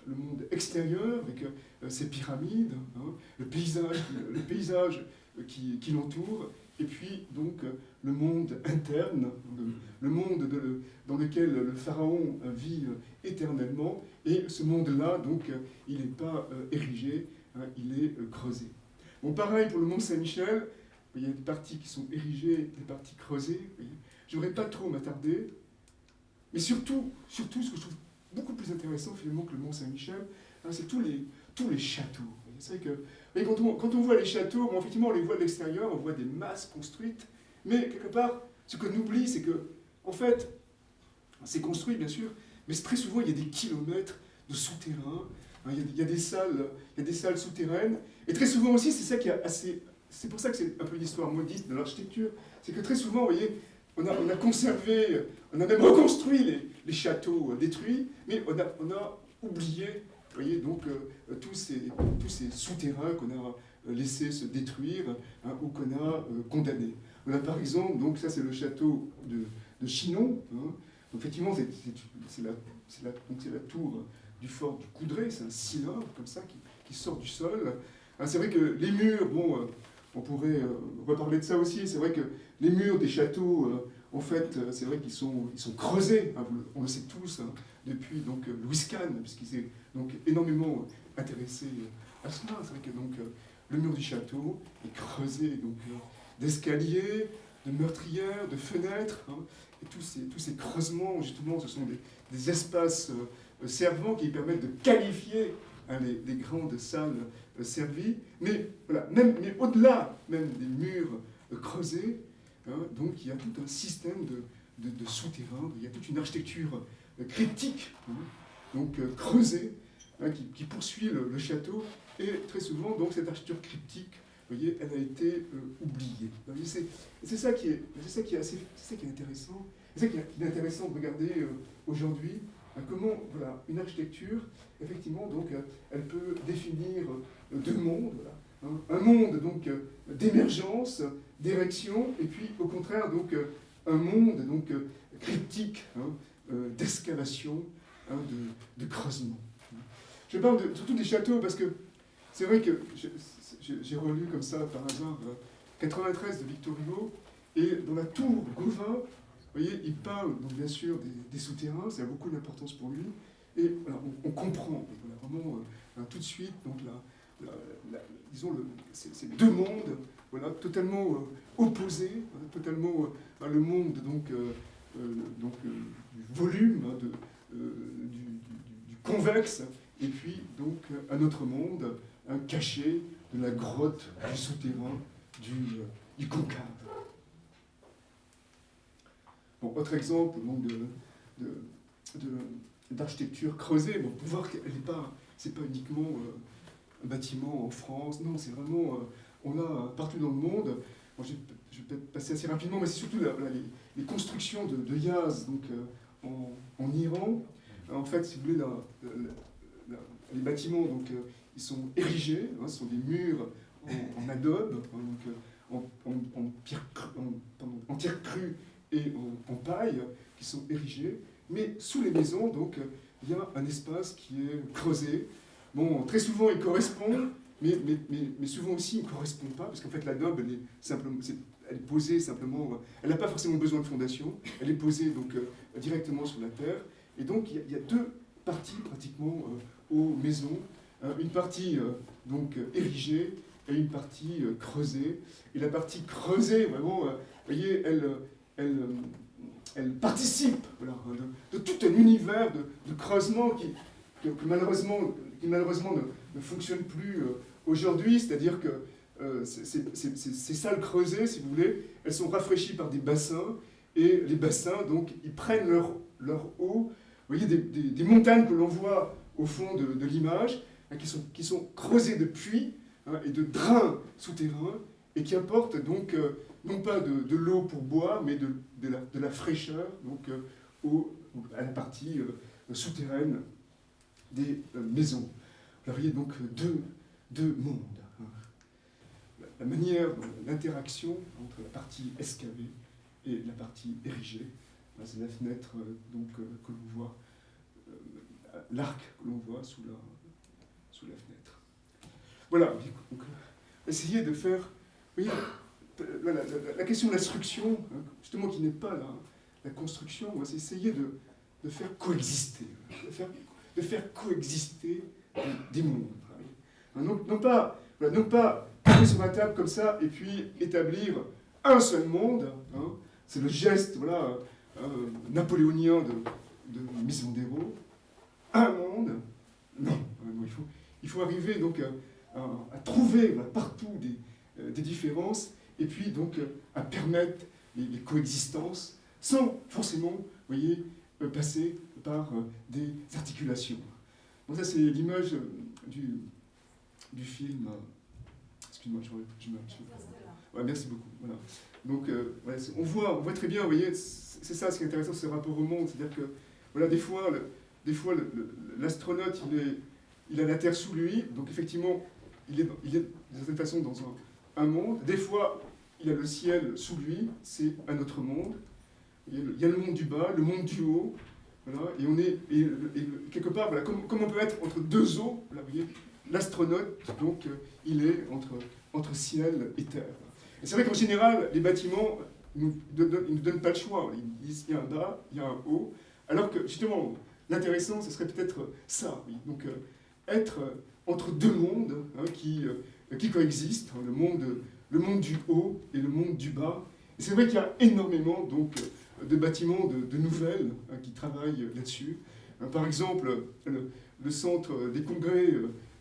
le monde extérieur avec euh, ses pyramides, hein, le paysage, le paysage qui, qui l'entoure, et puis donc le monde interne, le, monde dans lequel le pharaon vit euh, éternellement, et ce monde-là, donc, il n'est pas érigé, hein, il est creusé. Bon, pareil pour le mont Saint-Michel, il y a des parties qui sont érigées, des parties creusées. Je n'aimerais pas trop m'attarder, mais surtout, surtout, ce que je trouve beaucoup plus intéressant finalement que le Mont Saint-Michel, hein, c'est tous les, tous les châteaux. C'est que quand on, quand on voit les châteaux, effectivement, on les voit de l'extérieur, on voit des masses construites, mais quelque part, ce qu'on oublie, c'est que, en fait, c'est construit, bien sûr, mais très souvent, il y a des kilomètres de souterrains, hein, il, y a, des salles, il y a des salles souterraines, et très souvent aussi, c'est ça qui est assez... C'est pour ça que c'est un peu l'histoire maudite de l'architecture, c'est que très souvent, vous voyez, on a, conservé, on a même reconstruit les, châteaux détruits, mais on a, on a oublié voyez, donc, euh, tous ces, tous ces souterrains qu'on a euh, laissés se détruire hein, ou qu'on a euh, condamnés. On a par exemple, donc ça c'est le château de, de Chinon, hein. effectivement c'est la, la, la, tour du fort du Coudray, c'est un cylindre comme ça qui, qui sort du sol. Hein, c'est vrai que les murs, bon, on pourrait reparler de ça aussi, c'est vrai que les murs des châteaux, euh, en fait, euh, c'est vrai qu'ils sont, ils sont creusés, hein, on le sait tous, hein, depuis donc, euh, Louis Kahn, puisqu'il s'est donc énormément intéressé à cela. C'est vrai que donc, le mur du château est creusé donc, d'escaliers, de meurtrières, de fenêtres, hein, et tous ces, tous ces creusements, justement, ce sont des, espaces servants qui permettent de qualifier les, grandes salles servies, mais, voilà, mais au-delà même des murs creusés, Hein, donc il y a tout un système de, de, souterrains, il y a toute une architecture euh, critique, hein, donc euh, creusée, hein, qui, poursuit le, château, et très souvent, donc cette architecture cryptique, voyez, elle a été euh, oubliée. C'est ça qui est, ça qui est assez, ça qui est intéressant. C'est ça qui est intéressant de regarder aujourd'hui comment voilà, une architecture, effectivement, donc, elle peut définir deux mondes. un monde d'émergence d'érection, et puis au contraire donc euh, un monde donc euh, cryptique hein, euh, d'excavation, hein, de, creusement. Je parle surtout des châteaux parce que c'est vrai que j'ai relu comme ça par hasard 93 de Victor Hugo, et dans la tour Gauvin, vous voyez, il parle donc bien sûr des, souterrains, ça a beaucoup d'importance pour lui, et on, comprend vraiment tout de suite donc la, disons le, ces deux mondes voilà, totalement euh, opposé, hein, totalement euh, le monde donc, euh, donc, du volume, hein, de, du, convexe, et puis donc un autre monde, un caché de la grotte, du souterrain, du, du concave. Bon, autre exemple donc, de, d'architecture creusée, bon, pour voir qu'elle n'est pas, c'est pas uniquement bâtiment en France. Non, c'est vraiment, on a partout dans le monde. je, vais, peut-être passer assez rapidement, mais c'est surtout les, constructions de, Yaz, donc en, Iran. En fait, si vous voulez, les bâtiments, donc, ils sont érigés, hein, ce sont des murs en, adobe, hein, donc, en, pierre, crue et en, paille, qui sont érigés. Mais sous les maisons, donc, il y a un espace qui est creusé. Bon, très souvent, il correspond, mais, mais, mais, souvent aussi, il ne correspond pas, parce qu'en fait, est, simplement, elle est posée simplement, elle n'a pas forcément besoin de fondation, elle est posée donc, euh, directement sur la terre. Et donc, il y a, deux parties pratiquement euh, aux maisons. Euh, une partie donc érigée et une partie creusée. Et la partie creusée, vraiment, vous voyez, elle, elle, elle participe de, tout un univers de, creusement qui, malheureusement, qui malheureusement ne, fonctionne plus aujourd'hui. C'est-à-dire que euh, ces, salles creusées, si vous voulez, elles sont rafraîchies par des bassins, et les bassins, donc, ils prennent leur, leur eau. Vous voyez, des, montagnes que l'on voit au fond de, l'image, hein, qui, sont, qui sont creusées de puits hein, et de drains souterrains, et qui apportent donc, euh, non pas de, l'eau pour boire, mais de, la, de la, fraîcheur donc, euh, à la partie souterraine des maisons. vous voyez donc deux, deux mondes la manière, l'interaction entre la partie excavée et la partie érigée. C'est la fenêtre euh, donc, euh, que l'on voit, euh, l'arc que l'on voit sous la, sous la fenêtre. Voilà, donc, essayer de faire, voyez, la, question de l'instruction, hein, justement qui n'est pas la, la construction, c'est essayer de, de, faire coexister, de faire, de faire coexister des mondes. Hein, non, pas, non pas sur la table comme ça et puis établir un seul monde. Hein. C'est le geste voilà, euh, napoléonien de, de Misondero. Un monde. Non, il, faut, il faut arriver donc à, trouver partout des, euh, des, différences et puis donc à permettre les, coexistences sans forcément voyez, euh, passer par des articulations. Bon, ça c'est l'image du, du film merci beaucoup. Voilà. Donc, euh, on, voit, on voit très bien, vous voyez, c'est ça ce qui est intéressant, ce rapport au monde. C'est-à-dire que, voilà, des fois, des fois l'astronaute, il, a la Terre sous lui, donc effectivement, il est, il est d'une certaine façon dans un, monde. Des fois, il a le ciel sous lui, c'est un autre monde. Il y a le monde du bas, le monde du haut. Et on est, quelque part, voilà, comme, on peut être entre deux eaux, l'astronaute, donc, euh, il est entre, ciel et terre. C'est vrai qu'en général, les bâtiments ne nous, donnent pas le choix. Ils disent il y a un bas, il y a un haut, alors que justement, l'intéressant, ce serait peut-être ça. Donc, euh, être entre deux mondes hein, qui, euh, qui coexistent, hein, le, monde, le monde du haut et le monde du bas. C'est vrai qu'il y a énormément donc, de bâtiments de, nouvelles hein, qui travaillent là-dessus. par exemple, le, centre des congrès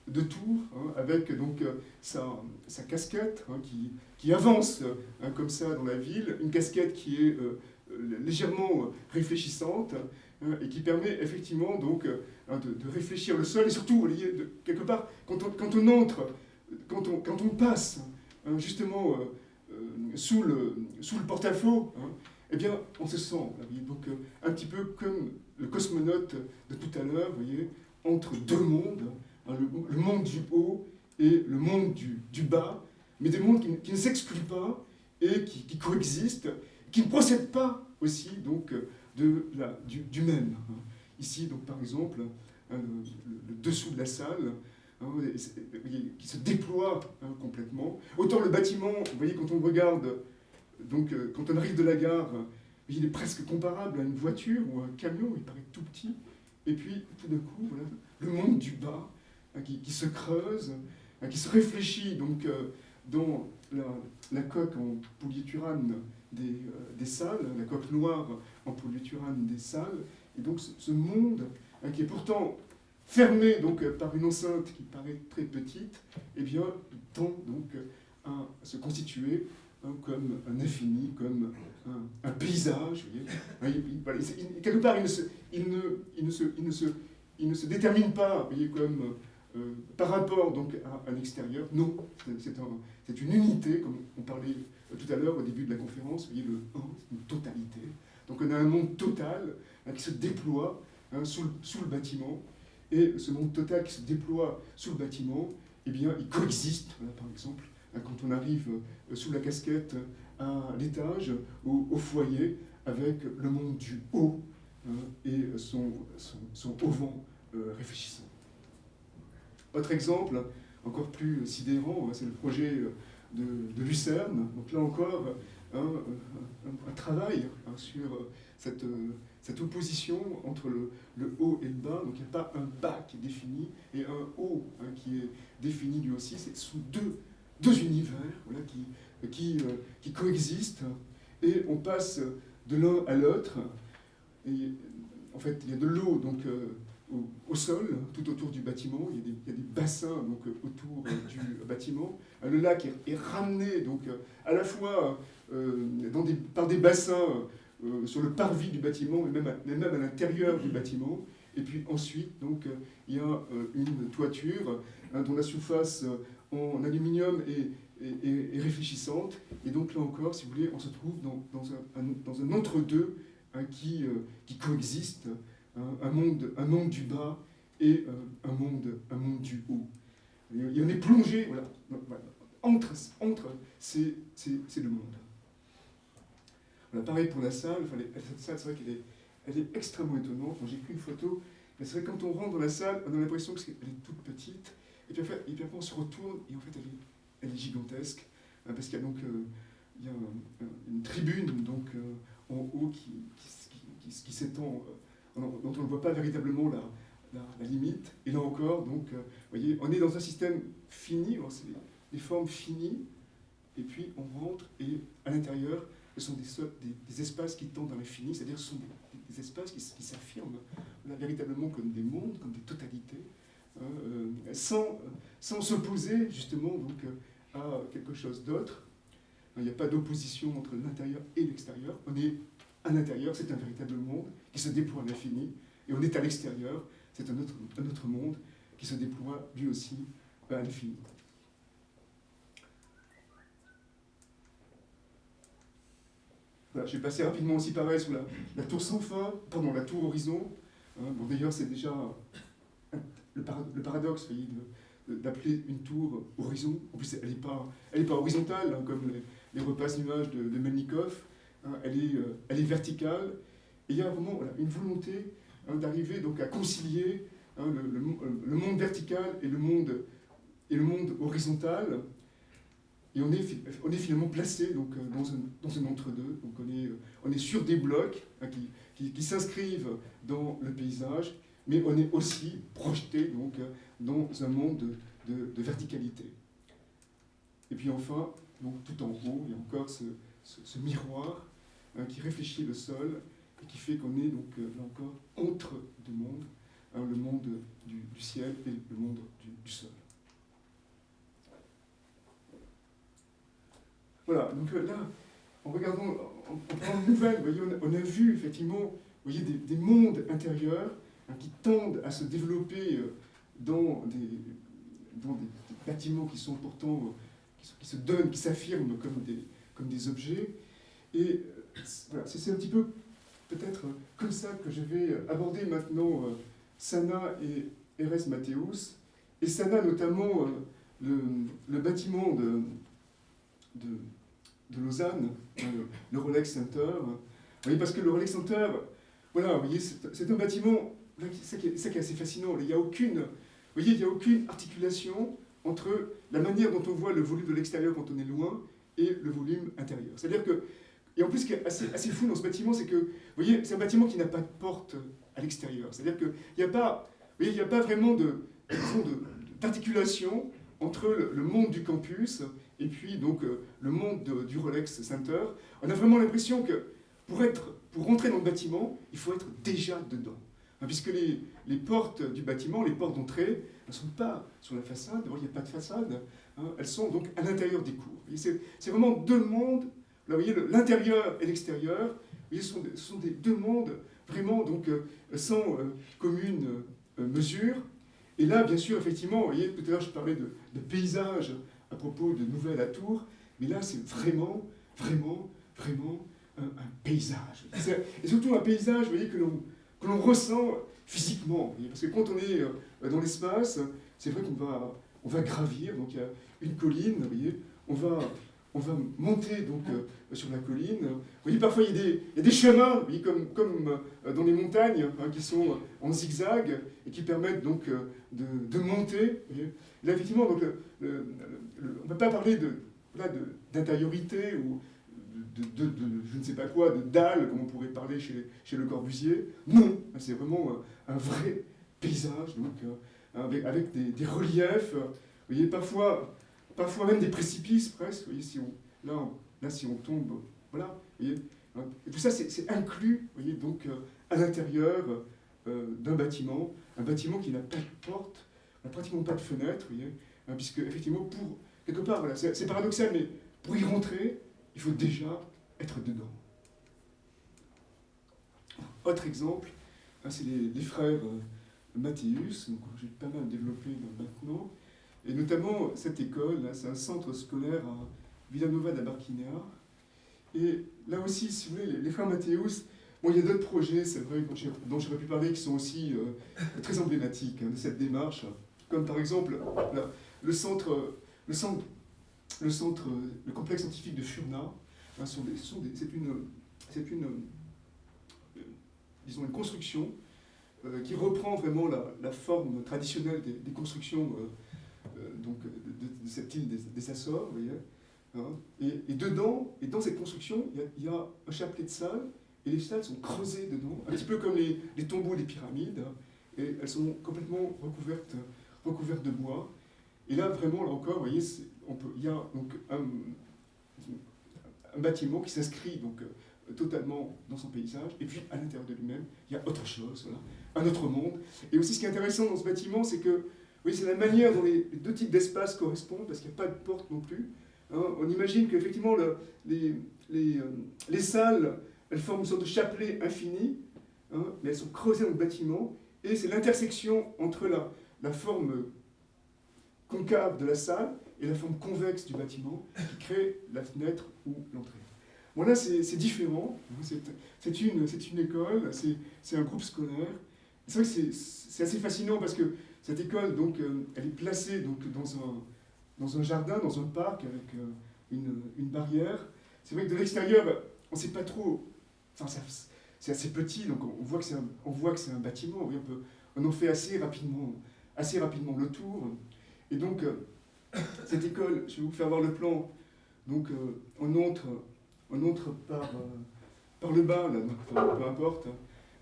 de Tours, hein, avec donc euh, sa, sa casquette hein, qui, qui, avance hein, comme ça dans la ville, une casquette qui est euh, légèrement réfléchissante et qui permet effectivement donc de, réfléchir le sol et surtout, vous voyez, de, quelque part, quand on, quand on entre, quand on, quand on passe justement euh, sous le, sous le porte-à-faux, eh bien, on se sent, donc un petit peu comme le cosmonaute de tout à l'heure, voyez, entre deux mondes, le, monde du haut et le monde du, bas, mais des mondes qui, ne s'excluent pas et qui, coexistent, qui ne procèdent pas aussi donc, de du, même. Ici, donc, par exemple, hein, le, dessous de la salle, hein, qui se déploie hein, complètement. Autant le bâtiment, voyez, quand on regarde, donc, euh, quand on arrive de la gare, il est presque comparable à une voiture ou à un camion, il paraît tout petit. Et puis, tout d'un coup, le monde du bas, Hein, qui, se creuse, hein, qui se réfléchit donc, euh, dans la, coque en polyuturane des, euh, des, salles, la coque noire en polyuturane des salles, et donc ce, monde hein, qui est pourtant fermé donc, par une enceinte qui paraît très petite, eh bien, tend donc à se constituer comme un infini, comme un, paysage. Vous voyez quelque part, il ne, se, détermine pas voyez, comme par rapport donc à un extérieur. Non, c'est une unité, comme on parlait tout à l'heure au début de la conférence. Vous voyez, le 1, c'est une totalité. Donc on a un monde total hein, qui se déploie hein, sous, le, bâtiment. Et ce monde total qui se déploie sous le bâtiment, eh bien, il coexiste, par exemple, hein, quand on arrive euh, sous la casquette à l'étage, au, au, foyer, avec le monde du haut et son, son, auvent euh, réfléchissant. Autre exemple, encore plus sidérant, c'est le projet de, de Lucerne. Donc là encore, un, travail hein, sur cette, cette, opposition entre le, le, haut et le bas. Donc il n'y a pas un bas qui est défini et un haut hein, qui est défini lui aussi. C'est sous deux, deux univers voilà, qui, qui, euh, qui coexistent et on passe de l'un à l'autre. En fait, il y a de l'eau donc euh, au, sol, tout autour du bâtiment. Il y a des, il y a des bassins donc autour du <laughs> bâtiment. Le lac est, ramené donc à la fois euh, dans des, par des bassins euh, sur le parvis du bâtiment, mais même à, même à l'intérieur du bâtiment. Et puis ensuite, donc, euh, il y a une toiture hein, dont la surface en aluminium est, est, réfléchissante. Et donc là encore, si vous voulez, on se trouve dans, dans un, dans un entre-deux hein, qui, qui coexiste, hein, un, monde, un monde du bas et un, monde, un monde du haut. Et on est plongé voilà, entre, entre c'est le monde pareil pour la salle, cette salle, c'est vrai qu'elle est, elle est extrêmement étonnante. J'ai pris une photo, c'est vrai que quand on rentre dans la salle, on a l'impression qu'elle est toute petite, et puis, après, et puis après on se retourne, et en fait elle est, gigantesque, hein, parce qu'il y a donc euh, il y a une tribune donc, euh, en haut qui, qui, qui, qui s'étend, euh, dont on ne voit pas véritablement la, la, limite. Et là encore, donc, voyez, on est dans un système fini, c'est des formes finies, et puis on rentre, et à l'intérieur, ce sont des, des, espaces qui tendent dans l'infini, c'est-à-dire ce sont des, espaces qui, s'affirment véritablement comme des mondes, comme des totalités, euh, sans, sans s'opposer justement donc, à quelque chose d'autre. Il n'y a pas d'opposition entre l'intérieur et l'extérieur. On est à l'intérieur, c'est un véritable monde qui se déploie à l'infini, et on est à l'extérieur, c'est un autre, un autre monde qui se déploie lui aussi à l'infini. je vais passer rapidement aussi pareil sur la, tour sans fin, pardon, la tour horizon. Hein, bon, D'ailleurs, c'est déjà le, paradoxe d'appeler une tour horizon. En plus, elle n'est pas, pas horizontale, hein, comme les, les repas images de, de Melnikov. Hein, elle, est, euh, elle est verticale. Et il y a vraiment une volonté d'arriver donc à concilier le, le, monde vertical et le monde, et le monde horizontal. Et on est, on est finalement placé donc, euh, dans, un, dans un entre-deux. On est, on est sur des blocs hein, qui, qui, s'inscrivent dans le paysage, mais on est aussi projeté donc, dans un monde de, verticalité. Et puis enfin, donc, tout en haut, il y a encore ce, miroir hein, qui réfléchit le sol et qui fait qu'on est donc, euh, là encore entre deux mondes, hein, le monde du, ciel et le monde du, sol. Voilà, donc euh, là, en regardant, en, prenant une nouvelle, voyez, on, a, vu effectivement voyez, des, mondes intérieurs qui tendent à se développer euh, dans des, dans des, bâtiments qui sont pourtant, euh, qui, se donnent, qui s'affirment comme des, comme des objets. Et voilà, c'est un petit peu peut-être comme ça que je vais aborder maintenant Sana et Eres Mathéus. Et Sana notamment le, le bâtiment de, de, de Lausanne, le, Rolex Center. Oui, parce que le Rolex Center, voilà, vous voyez, c'est un bâtiment, c'est qui, est assez fascinant, il n'y a aucune, a aucune articulation entre la manière dont on voit le volume de l'extérieur quand on est loin et le volume intérieur. C'est-à-dire que, et en plus, ce qui est assez, fou dans ce bâtiment, c'est que, vous voyez, c'est un bâtiment qui n'a pas de porte à l'extérieur. C'est-à-dire qu'il n'y a pas, a pas vraiment d'articulation entre le, monde du campus et puis donc euh, le monde du Rolex Center, on a vraiment l'impression que pour, être, pour rentrer dans le bâtiment, il faut être déjà dedans. Hein, puisque les, les, portes du bâtiment, les portes d'entrée, ne sont pas sur la façade, il n'y a pas de façade, hein, elles sont donc à l'intérieur des cours. C'est vraiment deux mondes, là vous voyez l'intérieur et l'extérieur, ce sont, sont des deux mondes vraiment donc euh, sans euh, commune mesure, Et là, bien sûr, effectivement, vous voyez, tout à l'heure, je parlais de, de paysage à propos de Nouvelle à Tours, mais là, c'est vraiment, vraiment, vraiment un, paysage. Et surtout un paysage, voyez, que l'on, l'on ressent physiquement. Parce que quand on est euh, dans l'espace, c'est vrai qu'on va, on va gravir, donc une colline, vous voyez, on va, on va monter donc euh, sur la colline. Vous voyez, parfois il y a des, chemins, vous comme, comme euh, dans les montagnes, hein, qui sont en zigzag et qui permettent donc de, monter. Là, effectivement, donc, on ne peut pas parler de, d'intériorité ou de, je ne sais pas quoi, de dalle, comme on pourrait parler chez, chez Le Corbusier. Non, c'est vraiment euh, un vrai paysage, donc, euh, avec, avec des, reliefs, euh, voyez, parfois, parfois même des précipices presque, voyez, si on, là, là, si on tombe, voilà, tout ça, c'est inclus, voyez, donc, à l'intérieur d'un bâtiment, un bâtiment qui n'a pas de porte, n'a pratiquement pas de fenêtre, voyez, hein, puisque, effectivement, pour, quelque part, voilà, c'est paradoxal, mais pour y rentrer, il faut déjà être dedans. Autre exemple, hein, c'est les, frères euh, Mathéus, que j'ai pas mal développé maintenant, et notamment cette école, c'est un centre scolaire à Villanova da Barquinha. Et là aussi, si vous voulez, les, frères Mathéus, il y a d'autres projets, dont j'aurais pu parler, qui sont aussi euh, très emblématiques hein, de cette démarche, comme par exemple le centre le centre, le complexe scientifique de Furna, hein, c'est une, une, euh, disons une construction euh, qui reprend vraiment la, forme traditionnelle des, constructions euh, donc, de, cette île des, vous voyez. Hein. et, dedans, et dans cette construction, il y, a, un chapelet de salles, et les salles sont creusées dedans, un petit peu comme les, tombeaux des pyramides, hein. et elles sont complètement recouvertes, recouvertes de bois. Et là, vraiment, là encore, vous voyez, il y a donc un, bâtiment qui s'inscrit donc euh, totalement dans son paysage, et puis à l'intérieur de lui-même, il y a autre chose, un autre monde. Et aussi, ce qui est intéressant dans ce bâtiment, c'est que oui, c'est la manière dont les, deux types d'espaces correspondent, parce qu'il n'y a pas de porte non plus. Hein. On imagine qu'effectivement, le, les, les, euh, les, salles, elles forment une sorte de chapelet infini, hein, mais elles sont creusées dans le bâtiment, et c'est l'intersection entre la, la forme concave de la salle et la forme convexe du bâtiment qui crée la fenêtre ou l'entrée. Bon là c'est différent, c'est une, école, c'est un groupe scolaire. C'est vrai que c'est assez fascinant parce que cette école, donc, euh, elle est placée donc, dans, un, jardin, dans un parc avec euh, une, barrière. C'est vrai que de l'extérieur, on ne sait pas trop, enfin c'est assez petit, donc on voit que c'est un, bâtiment, on, on en fait assez rapidement, assez rapidement le tour. Et donc, euh, <coughs> cette école, je vais vous faire voir le plan. Donc, euh, on entre, on entre par, euh, par le bas, peu importe.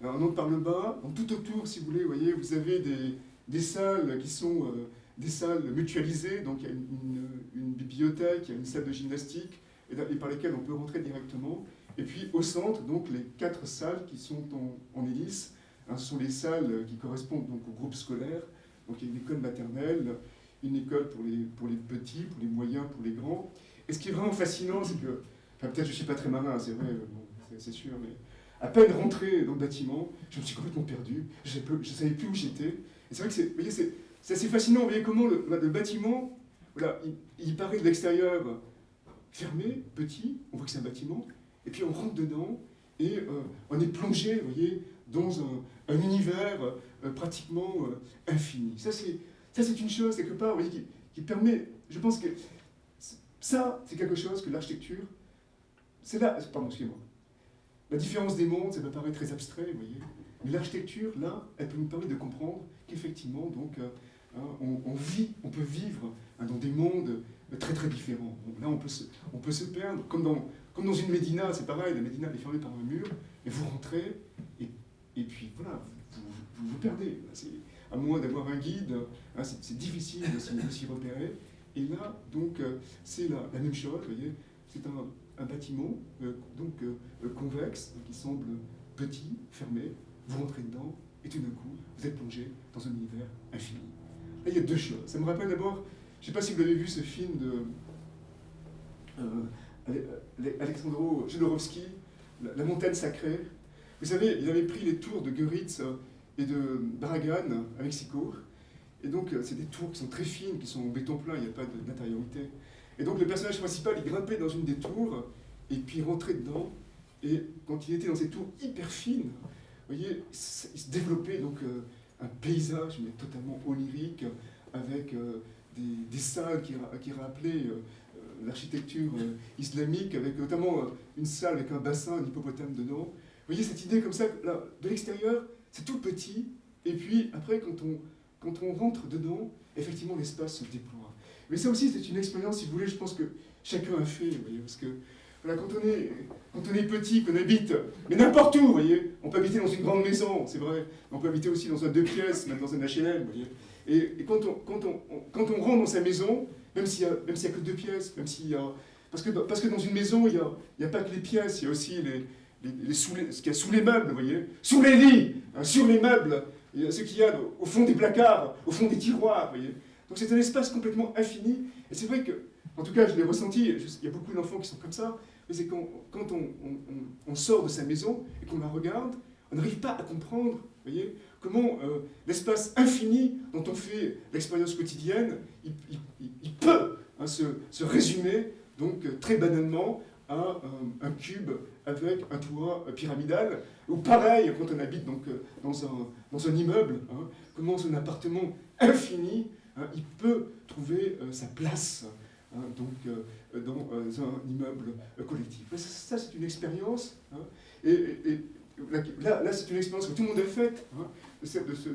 on entre par le bas. tout autour, si vous voulez, vous voyez, vous avez des, des salles qui sont des salles mutualisées. Donc, il y a une, bibliothèque, il y a une salle de gymnastique, et, par lesquelles on peut rentrer directement. Et puis, au centre, donc, les quatre salles qui sont en, en hélice. Hein, sont les salles qui correspondent donc au groupe scolaire. Donc, il y a une école maternelle, une école pour les, pour les petits, pour les moyens, pour les grands. Et ce qui est vraiment fascinant, c'est que, enfin peut-être je ne suis pas très malin, c'est vrai, c'est sûr, mais à peine rentré dans le bâtiment, je me suis complètement perdu, je ne savais plus où j'étais. Et c'est vrai que c'est assez fascinant, vous voyez comment le, bâtiment, voilà, il, paraît de l'extérieur fermé, petit, on voit que c'est un bâtiment, et puis on rentre dedans, et euh, on est plongé, voyez, dans un, un univers euh, pratiquement euh, infini. Ça, c'est ça, c'est une chose, quelque part, qui, permet... Je pense que ça, c'est quelque chose que l'architecture... C'est là... Pardon, excusez-moi. La différence des mondes, ça peut paraître très abstrait, vous voyez. Mais l'architecture, là, elle peut nous permettre de comprendre qu'effectivement, donc, euh, hein, on, vit, on peut vivre hein, dans des mondes très très différents. là, on peut, se, perdre, comme dans, une médina, c'est pareil, la médina est fermée par un mur, et vous rentrez, et, et puis voilà, vous vous, perdez à moins d'avoir un guide, hein, c'est difficile de s'y repérer. Et là, donc, euh, c'est la, même chose, vous voyez, c'est un, bâtiment euh, donc euh, convexe, qui semble petit, fermé, vous rentrez dedans, et tout d'un coup, vous êtes plongé dans un univers infini. Là, il y a deux choses. Ça me rappelle d'abord, je ne sais pas si vous avez vu ce film de Alexandro Jodorowsky, la, montagne sacrée. Vous savez, il avait pris les tours de Goeritz et de Bragan à Mexico. Et donc, c'est des tours qui sont très fines, qui sont en béton plein, il n'y a pas d'intériorité. Et donc, le personnage principal, il grimpait dans une des tours, et puis il rentrait dedans, et quand il était dans ces tours hyper fines, vous voyez, il se développait donc un paysage mais totalement onirique, avec des, salles qui, qui rappelaient l'architecture islamique, avec notamment une salle avec un bassin d'hippopotame dedans. Vous voyez cette idée comme ça, là, de l'extérieur, c'est tout petit, et puis après, quand on, quand on rentre dedans, effectivement, l'espace se déploie. Mais ça aussi, c'est une expérience, si vous voulez, je pense que chacun a fait, vous voyez, parce que voilà, quand, on est, quand on est petit, qu'on habite, mais n'importe où, vous voyez, on peut habiter dans une grande maison, c'est vrai, on peut habiter aussi dans un deux pièces, même dans un HLM, vous voyez. Et, quand, on, quand, on, quand on rentre dans sa maison, même s'il n'y a, a, que deux pièces, même s'il y a... Parce que, parce que dans une maison, il n'y a, y a pas que les pièces, il y a aussi les, les, sous ce qu'il y a sous les meubles, vous voyez, sous les lits, hein, sur les meubles, ce qu'il y a au fond des placards, au fond des tiroirs, vous voyez. Donc c'est un espace complètement infini, et c'est vrai que, en tout cas, je l'ai ressenti, il y a beaucoup d'enfants qui sont comme ça, mais c'est quand, on, sort de sa maison et qu'on la regarde, on n'arrive pas à comprendre, vous voyez, comment euh, l'espace infini dont on fait l'expérience quotidienne, il, peut hein, se, se, résumer, donc très banalement, à un, cube avec un toit pyramidal, ou pareil quand on habite donc, euh, dans, un, dans un immeuble, hein, comment un appartement infini, hein, il peut trouver euh, sa place hein, donc, euh, dans un immeuble collectif. Ça, c'est une expérience, et, là, là c'est une expérience que tout le monde a faite, de,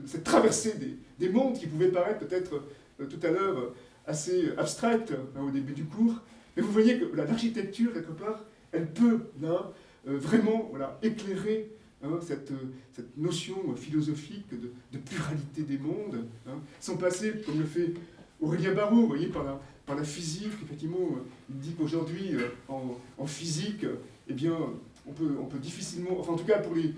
cette, traversée des, des, mondes qui pouvait paraître peut-être tout à l'heure assez abstraite au début du cours, mais vous voyez que l'architecture, quelque part, elle peut là, euh, vraiment éclairer hein, cette, cette, notion philosophique de, pluralité des mondes, hein, sans passer, comme le fait Aurélien Barraud, vous voyez, par la, physique, effectivement, euh, il dit qu'aujourd'hui, euh, en, physique, eh bien, on peut, difficilement, enfin en tout cas pour les,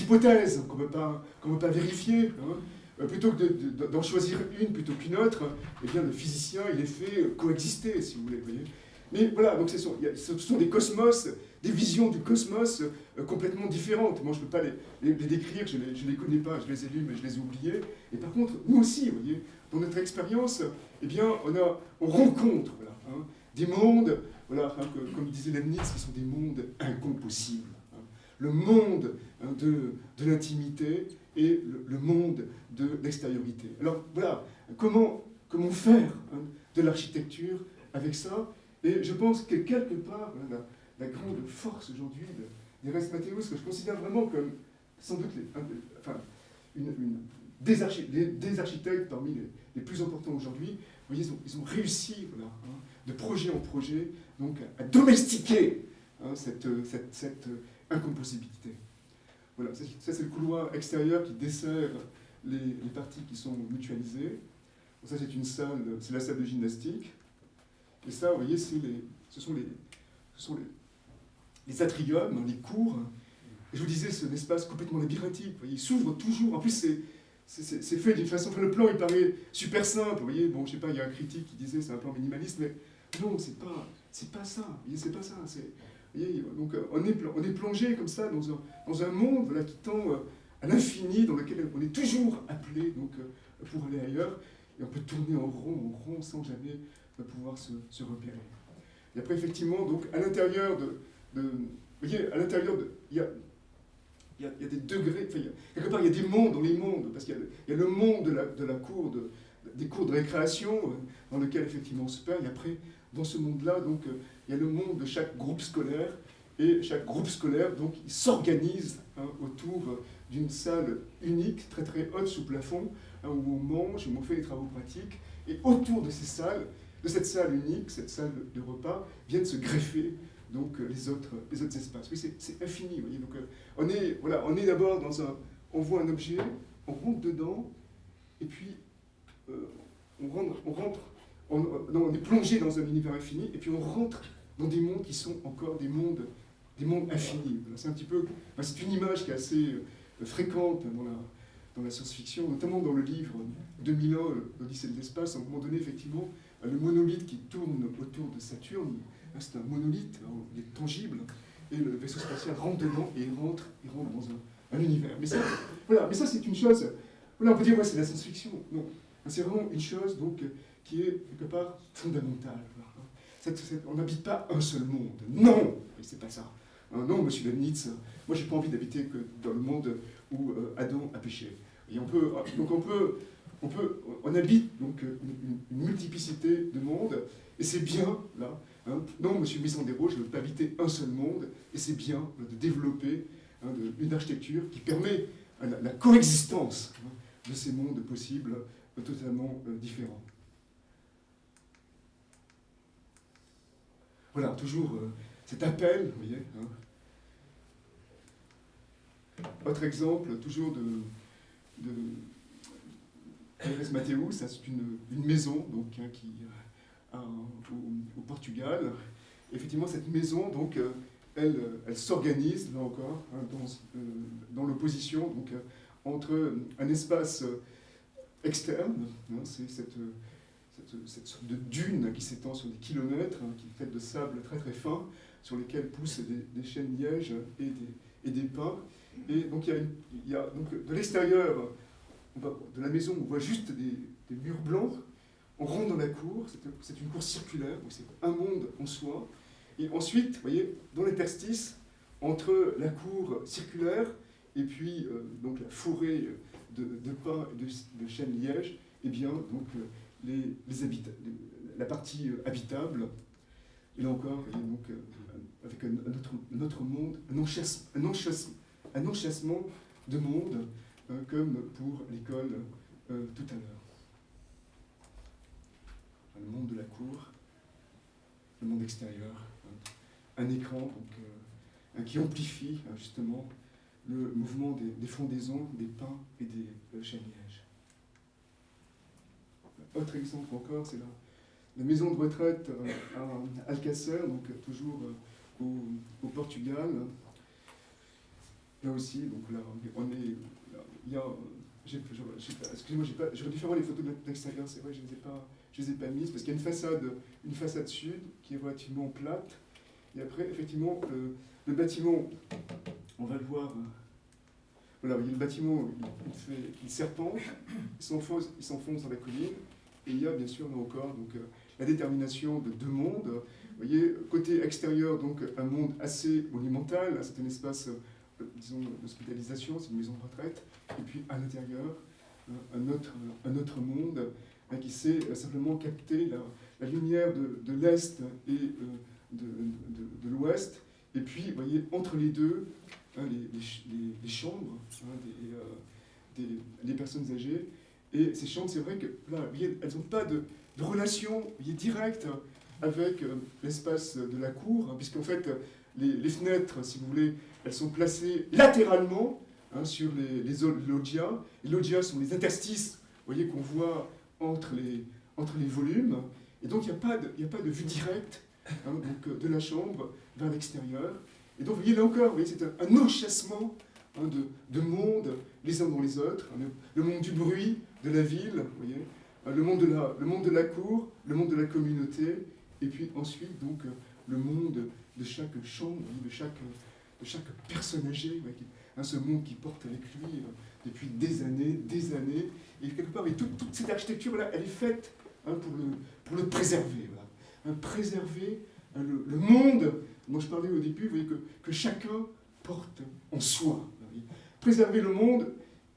hypothèses qu'on ne peut pas vérifier, hein, euh, plutôt que d'en choisir une plutôt qu'une autre, eh bien, le physicien, il est fait coexister, si vous voulez. Mais voilà, donc ce sont, ce sont, des cosmos, des visions du cosmos euh, complètement différentes. Moi, je ne peux pas les, les, décrire, je ne les, connais pas, je les ai lus, mais je les ai oubliés. Et par contre, nous aussi, voyez, dans notre expérience, eh bien, on, a, on rencontre voilà, hein, des mondes, voilà, hein, comme disait Leibniz, qui sont des mondes incompossibles. Hein. Le monde de, de l'intimité, et le, monde de l'extériorité. Alors voilà, comment, faire hein, de l'architecture avec ça? Et je pense que quelque part, la, grande force aujourd'hui des Res Mateus, que je considère vraiment comme sans doute enfin, une, des, architectes parmi les, plus importants aujourd'hui, ils ont, réussi voilà, hein, de projet en projet donc, à domestiquer hein, cette, cette, cette incompossibilité. Voilà, ça c'est le couloir extérieur qui dessert les, parties qui sont mutualisées. Ça c'est une salle, c'est la salle de gymnastique. Et ça, vous voyez, ce sont les, ce sont les, les atriums, les cours. Et je vous disais, c'est un espace complètement labyrinthique. il s'ouvre toujours. En plus, c'est fait d'une façon. Enfin, le plan, il paraît super simple. Vous voyez, bon, je sais pas, il y a un critique qui disait c'est un plan minimaliste, mais non, c'est pas, pas ça. C'est pas ça. Donc euh, on est, on est plongé comme ça dans un, dans un monde voilà, qui tend euh, à l'infini, dans lequel on est toujours appelé donc, euh, pour aller ailleurs, et on peut tourner en rond, en rond, sans jamais pouvoir se, se repérer. Et après, effectivement, donc, à l'intérieur de, de, Vous voyez, à l'intérieur de... Il y a, il y, a, il y a des degrés, enfin, y a, quelque part, il y a des mondes dans les mondes, parce qu'il y, y, a le monde de la, de la cour, de, des cours de récréation, dans lequel, effectivement, on se perd, et après, dans ce monde-là, donc, il y a le monde de chaque groupe scolaire, et chaque groupe scolaire, donc, s'organise hein, autour d'une salle unique, très très haute sous plafond, hein, où on mange, où on fait des travaux pratiques, et autour de ces salles, de cette salle unique, cette salle de repas, viennent se greffer donc les autres, les autres espaces. Oui, c'est infini, vous voyez. Donc, euh, on est, voilà, est d'abord dans un, on voit un objet, on rentre dedans, et puis euh, on rentre, on rentre on, est plongé dans un univers infini, et puis on rentre dans des mondes qui sont encore des mondes, des mondes infinis. C'est un petit peu, c'est une image qui est assez euh, fréquente dans la, science-fiction, notamment dans le livre 2001, l'Odyssée de l'espace. À un moment donné, effectivement, le monolithe qui tourne autour de Saturne, c'est un monolithe, hein, il est tangible, et le vaisseau spatial rentre dedans et rentre, il rentre dans, un, un univers. Mais ça, voilà, mais ça c'est une chose, voilà, on peut dire, ouais, c'est de la science-fiction. Non, c'est vraiment une chose donc, qui est quelque part fondamentale. On n'habite pas un seul monde. Non, c'est pas ça. Hein, non, monsieur Leibniz, moi j'ai pas envie d'habiter que dans le monde où euh, Adam a péché. Et on peut, donc on peut, on peut, on habite donc une, multiplicité de mondes, et c'est bien là. Hein. Non, monsieur Missandero, je ne veux pas habiter un seul monde, et c'est bien de développer hein, une architecture qui permet la, coexistence de ces mondes possibles euh, totalement euh, différents. Voilà, toujours cet appel, vous voyez. Hein. Autre exemple, toujours de, de Mathéus, c'est une, maison donc, hein, qui, euh, au, Portugal. Effectivement, cette maison, donc, euh, elle, s'organise, là encore, hein, dans, euh, l'opposition entre un espace externe, c'est cette cette, sorte de dune qui s'étend sur des kilomètres, hein, qui est faite de sable très très fin, sur lesquels poussent des, des chênes lièges et des, pins. Et donc il y a, donc, de l'extérieur de la maison, on voit juste des, murs blancs. On rentre dans la cour, c'est une cour circulaire, c'est un monde en soi. Et ensuite, vous voyez, dans l'interstice, entre la cour circulaire et puis euh, donc la forêt de, pins et de, de chênes lièges, eh bien, donc, euh, les, la partie euh, habitable, et là encore, donc, euh, avec un, autre, monde, un enchassement, un de monde, euh, comme pour l'école tout à l'heure. Le monde de la cour, le monde extérieur, un écran donc, qui amplifie justement le mouvement des, des fondaisons, des pins et des chênes autre exemple encore, c'est la, maison de retraite euh, à Alcacer, donc toujours euh, au, Portugal. Là aussi, donc là, on est. il y a. Excusez-moi, j'aurais dû faire les photos de l'extérieur, c'est vrai, je ne les ai pas, je les ai pas mises, parce qu'il y a une façade, une façade sud qui est relativement plate. Et après, effectivement, le, bâtiment, on va le voir. Euh, voilà, vous voyez, le bâtiment, il, fait, il serpente, il s'enfonce dans la colline, et il y a bien sûr, là encore, donc, euh, la détermination de deux mondes. Vous voyez, côté extérieur, donc un monde assez monumental, c'est un espace, euh, disons, d'hospitalisation, c'est une maison de retraite. Et puis à l'intérieur, euh, un, autre, un autre monde hein, qui sait simplement capter la, lumière de, de l'Est et de, de, l'Ouest. Et puis, vous voyez, entre les deux, hein, les, les, les, chambres hein, des, des personnes âgées et ces chambres, c'est vrai que là, elles n'ont pas de, relation directe avec euh, l'espace de la cour, hein, puisqu'en fait, les, fenêtres, si vous voulez, elles sont placées latéralement hein, sur les, les loggias. Les loggias sont les interstices, voyez, qu'on voit entre les, entre les volumes. Et donc, il n'y a, pas de, a pas de vue directe hein, donc, euh, de la chambre vers l'extérieur. Et donc, vous voyez, là encore, c'est un, un enchassement de, de mondes les uns dans les autres. le monde du bruit, de la ville, vous voyez, euh, le monde de la, le monde de la cour, le monde de la communauté, et puis ensuite donc euh, le monde de chaque chambre, de chaque, de chaque personne âgée, hein, ce monde qui porte avec lui euh, depuis des années, des années, et quelque part, et toute, toute cette architecture-là, elle est faite hein, pour, le, pour le préserver. Hein, préserver le, le, monde dont je parlais au début, vous voyez, que, que chacun porte en soi. Préserver le monde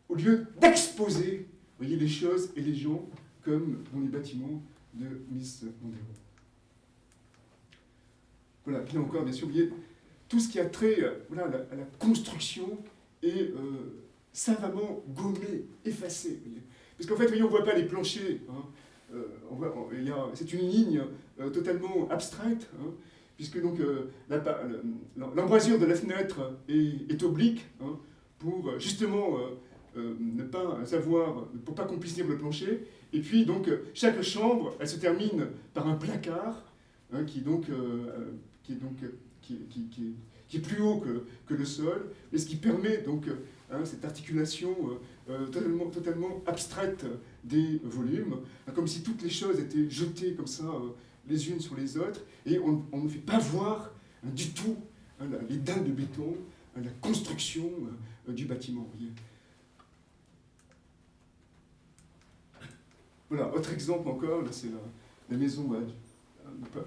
au lieu d'exposer les choses et les gens comme dans les bâtiments de Miss Mondero. Voilà, puis encore, bien sûr, voyez, tout ce qui a trait voilà, à, la, construction est euh, savamment gommé, effacé. Parce qu'en fait, voyez, on ne voit pas les planchers. Hein. Euh, c'est une ligne euh, totalement abstraite, hein, puisque l'embrasure de la fenêtre est, est oblique, hein, pour justement euh, ne pas savoir, pour pas qu'on puisse lire le plancher. Et puis donc chaque chambre, elle se termine par un placard hein, qui donc euh, qui est donc qui, qui, qui, est plus haut que, que, le sol, mais ce qui permet donc hein, cette articulation euh, totalement, totalement abstraite des volumes, hein, comme si toutes les choses étaient jetées comme ça les unes sur les autres, et on, on ne fait pas voir du tout les dalles de béton, la construction du bâtiment. Voilà, autre exemple encore, c'est la, maison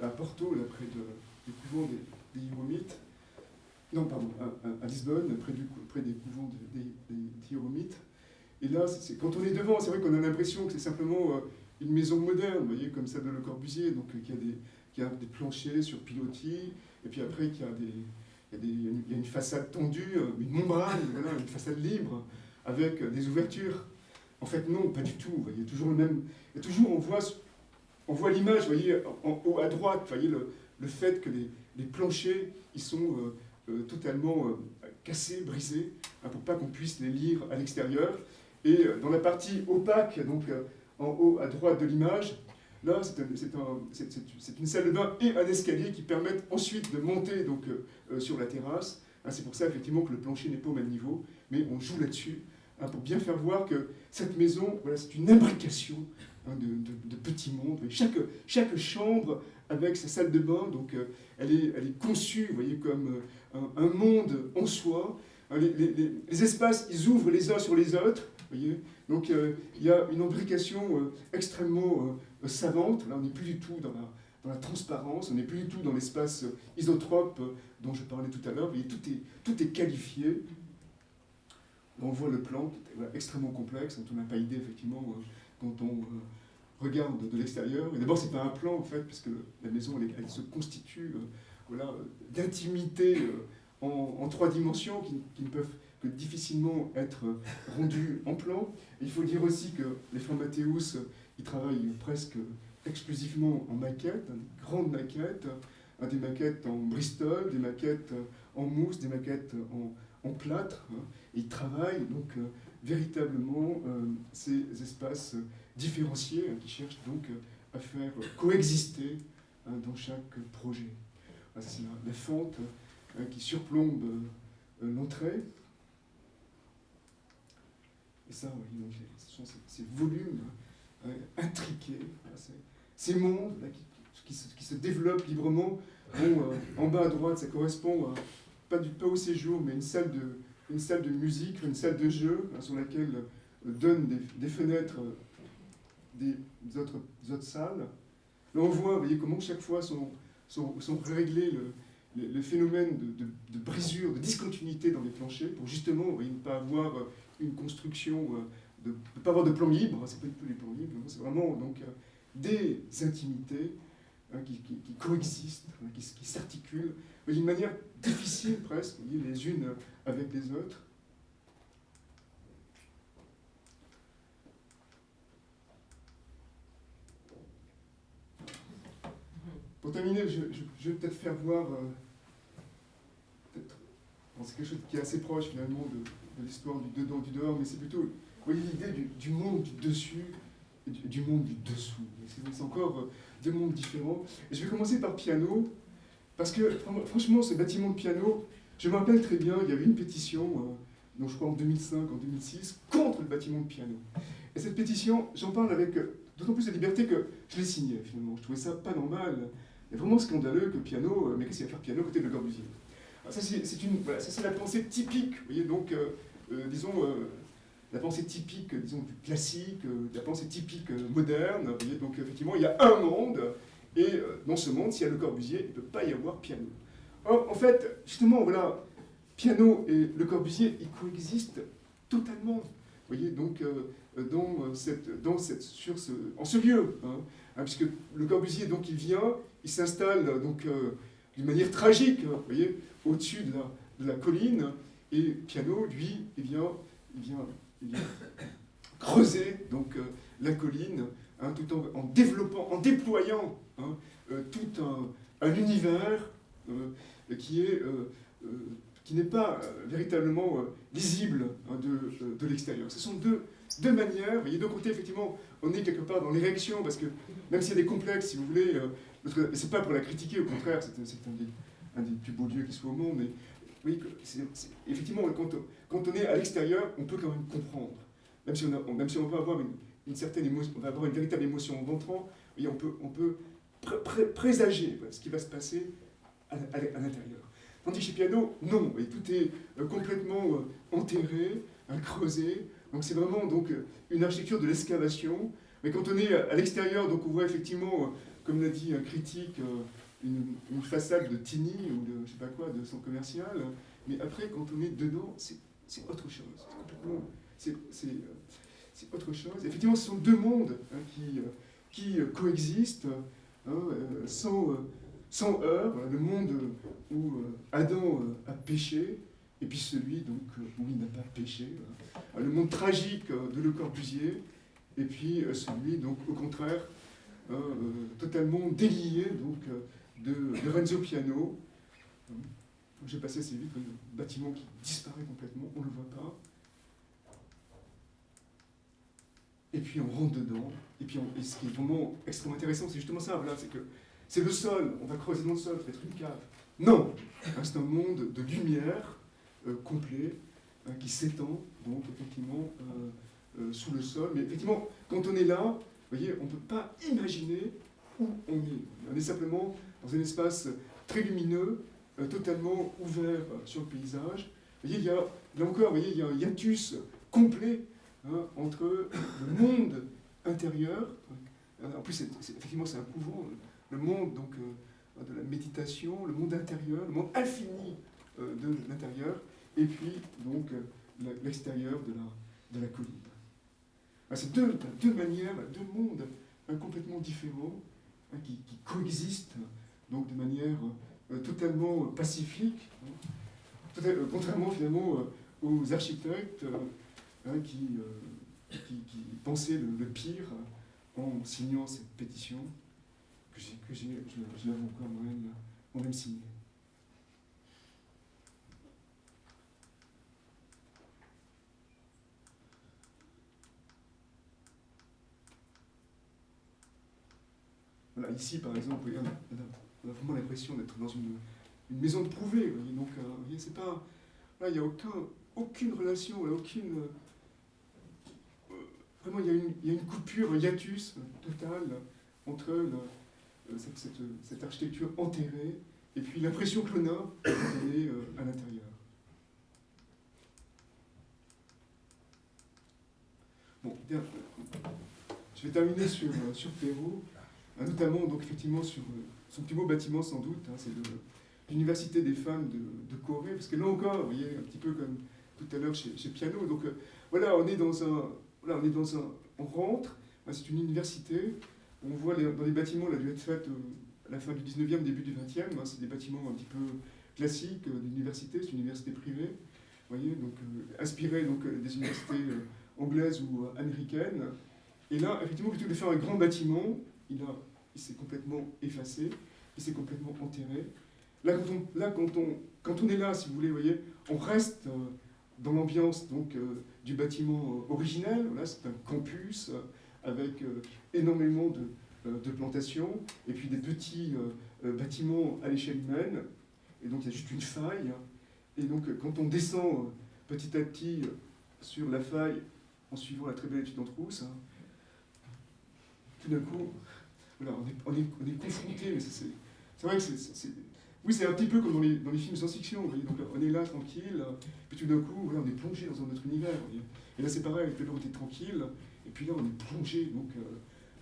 à, Porto, là, près de, du couvent des, des. Non, pardon, à, Lisbonne, près, du, près des couvents des, des, Et là, quand on est devant, c'est vrai qu'on a l'impression que c'est simplement euh, une maison moderne, voyez, comme celle de Le Corbusier, donc euh, qui a des, qui a des planchers sur pilotis, et puis après qui a des, il y a, il y a une façade tendue, euh, une membrane, une façade libre, avec des ouvertures. En fait, non, pas du tout. Vous voyez, toujours le même. Et toujours, on voit, on voit l'image, vous voyez, en haut à droite, vous voyez le, le fait que les, les, planchers, ils sont euh, euh, totalement cassés, brisés, hein, pour pas qu'on puisse les lire à l'extérieur. Et dans la partie opaque, donc en haut à droite de l'image, Là, c'est une salle de bain et un escalier qui permettent ensuite de monter donc, euh, euh, sur la terrasse. Hein, c'est pour ça effectivement que le plancher n'est pas au même niveau, mais on joue là-dessus hein, pour bien faire voir que cette maison, voilà, c'est une imbrication hein, de, petits mondes. Chaque, chambre avec sa salle de bain, donc euh, elle, est, conçue, voyez, comme un, monde en soi. Les, espaces, ils ouvrent les uns sur les autres, voyez. Donc il y a une imbrication extrêmement savante. Là, on n'est plus du tout dans la, dans la transparence, on n'est plus du tout dans l'espace isotrope dont je parlais tout à l'heure. Tout est, tout est qualifié. On voit le plan est extrêmement complexe, dont on n'a pas idée, effectivement, euh, quand on euh, regarde de l'extérieur. Et d'abord, c'est pas un plan, en fait, puisque la maison, elle, se constitue euh, voilà, d'intimité en, trois dimensions qui, ne peuvent que difficilement être rendues en plan. il faut dire aussi que les Mathéus il travaille presque exclusivement en maquettes, grandes maquettes, des maquettes en Bristol, des maquettes en mousse, des maquettes en, plâtre. Hein. il travaille donc euh, véritablement euh, ces espaces différenciés hein, qui cherchent donc à faire coexister hein, dans chaque projet. C'est la, fente qui surplombe euh, l'entrée. Et ça, oui, ce sont ces volumes intriqués. Ces mondes qui, se, développent librement. Euh, en bas à droite, ça correspond à, pas, du, pas au séjour, mais une salle de, une salle de musique, une salle de jeu, hein, sur laquelle euh, donnent des, fenêtres euh, des, autres, autres, salles. Là, on voit, vous voyez, comment chaque fois sont, sont, réglés le, le, phénomène de, brisure, de discontinuité dans les planchers, pour justement ne pas avoir une construction de ne pas avoir de plan libre, c'est pas du tout des plans libres, c'est vraiment donc, euh, des intimités hein, qui, coexistent, hein, qui, s'articulent d'une manière difficile presque, les unes avec les autres. Pour terminer, je, vais peut-être faire voir, euh, c'est quelque chose qui est assez proche finalement de, de l'histoire du dedans, du dehors, mais c'est plutôt voyez l'idée du, monde du dessus et du, monde du dessous. C'est encore euh, deux mondes différents. Et je vais commencer par piano, parce que franchement, ce bâtiment de piano, je me rappelle très bien, il y avait une pétition, euh, je crois en 2005, en 2006, contre le bâtiment de piano. Et cette pétition, j'en parle avec euh, d'autant plus de liberté que je l'ai signée finalement. Je trouvais ça pas normal. C'est vraiment scandaleux que piano, mais qu'est-ce qu'il va faire piano côté de Le Corbusier? Ça, c'est voilà, la pensée typique, vous voyez, donc, disons, la pensée typique, disons, classique, euh, la pensée typique euh, moderne. donc effectivement, il y a un monde, et euh, dans ce monde, s'il y a le Corbusier, il ne peut pas y avoir piano. Or, en fait, justement, voilà, piano et le Corbusier, ils coexistent totalement. Vous voyez, donc, dans cette, ce, en ce lieu, hein, hein, puisque le Corbusier, donc, il vient, il s'installe, donc, d'une manière tragique, hein, vous voyez, au-dessus de la, de la colline, et Piano, lui, il vient, il vient <coughs> creuser donc, euh, la colline, hein, tout en, développant, en déployant hein, euh, tout un, univers euh, qui est qui n'est pas véritablement lisible hein, de, de l'extérieur. Ce sont deux, deux manières. Vous voyez, d'un côté, effectivement, on est quelque part dans l'érection, parce que même s'il y a des complexes, si vous voulez, euh, c'est pas pour la critiquer, au contraire, c'est un, des, plus beaux dieux qui soit au monde, mais oui, effectivement, quand, on est à l'extérieur, on peut quand même comprendre. Même si on, même si on va avoir une, certaine émotion, on va avoir une véritable émotion en entrant, on peut, on peut présager ce qui va se passer à, l'intérieur. Tandis chez Piano, non, tout est complètement enterré, creusé. Donc c'est vraiment donc, une architecture de l'excavation. Mais quand on est à l'extérieur, donc on voit effectivement, comme l'a dit un critique, une, façade de Tini ou de je sais pas quoi, de son commercial. Mais après, quand on est dedans, c'est autre chose. C'est autre chose. Effectivement, ce sont deux mondes hein, qui, qui coexistent hein, euh, sans, sans. Le monde où euh, Adam euh, a péché, et puis celui donc, où il n'a pas péché. Le monde tragique de Le Corbusier, et puis celui, donc, au contraire, totalement délié donc, de, Renzo Piano. J'ai passé assez vite, un bâtiment qui disparaît complètement, on ne le voit pas. Et puis on rentre dedans, et puis ce qui est vraiment extrêmement intéressant, c'est justement ça, c'est que c'est le sol, on va creuser dans le sol, ça va être une cave. Non C'est un monde de lumière euh, complet, hein, qui s'étend, donc effectivement, euh, euh, sous le sol. Mais effectivement, quand on est là, vous voyez, on ne peut pas imaginer où on est. On est simplement dans un espace très lumineux, euh, totalement ouvert sur le paysage. Vous voyez, il y a, là encore, vous voyez, il y a un hiatus complet hein, entre le monde intérieur, en plus, effectivement, c'est un couvent, le monde donc, euh, de la méditation, le monde intérieur, le monde infini euh, de l'intérieur, et puis donc l'extérieur de la, de la colline. C'est deux, deux manières, deux mondes hein, complètement différents hein, qui, coexistent donc de manière euh, totalement pacifique, hein. euh, contrairement finalement euh, aux architectes hein, qui, qui, pensaient le, pire en signant cette pétition que, l'avoue encore moi-même moi signée. Voilà, ici par exemple, regardez, on a vraiment l'impression d'être dans une, maison de prouvé. Donc, euh, c'est pas, là, il n'y a aucun, aucune relation, aucune. Euh, vraiment, il y, a une, il y, a une, coupure, un hiatus total entre euh, cette, cette, architecture enterrée et puis l'impression que l'on a est à l'intérieur. Bon, je vais terminer sur, sur Pérou, notamment donc effectivement sur son plus beau bâtiment sans doute, hein, c'est l'Université des femmes de, Corée, parce que là encore, vous voyez, un petit peu comme tout à l'heure chez, Piano, donc euh, voilà, on est dans un, voilà, on est dans un, on rentre, hein, c'est une université, on voit dans les bâtiments, la dû être faite à la fin du 19e, début du 20e, hein, c'est des bâtiments un petit peu classiques euh, d'université, c'est une université privée, vous voyez, donc euh, inspirée donc, des universités anglaises ou américaines, et là, effectivement, plutôt de faire un grand bâtiment, il il s'est complètement effacé, il s'est complètement enterré. Là, quand on, là quand, on, quand on est là, si vous voulez, voyez, on reste euh, dans l'ambiance euh, du bâtiment euh, originel. Là, c'est un campus avec énormément de, de, plantations et puis des petits bâtiments à l'échelle humaine. Et donc, il y a juste une faille. Et donc, quand on descend petit à petit sur la faille en suivant la très belle étude d'Antrousse, hein, tout d'un coup, voilà, on est, on est, confronté, mais c'est vrai que c'est... Oui, c'est un petit peu comme dans les, dans les films science-fiction, donc on est là, tranquille, puis tout d'un coup, on est plongé dans un autre univers. Et là, c'est pareil, tout à on était tranquille, et puis là, on est plongé donc, euh,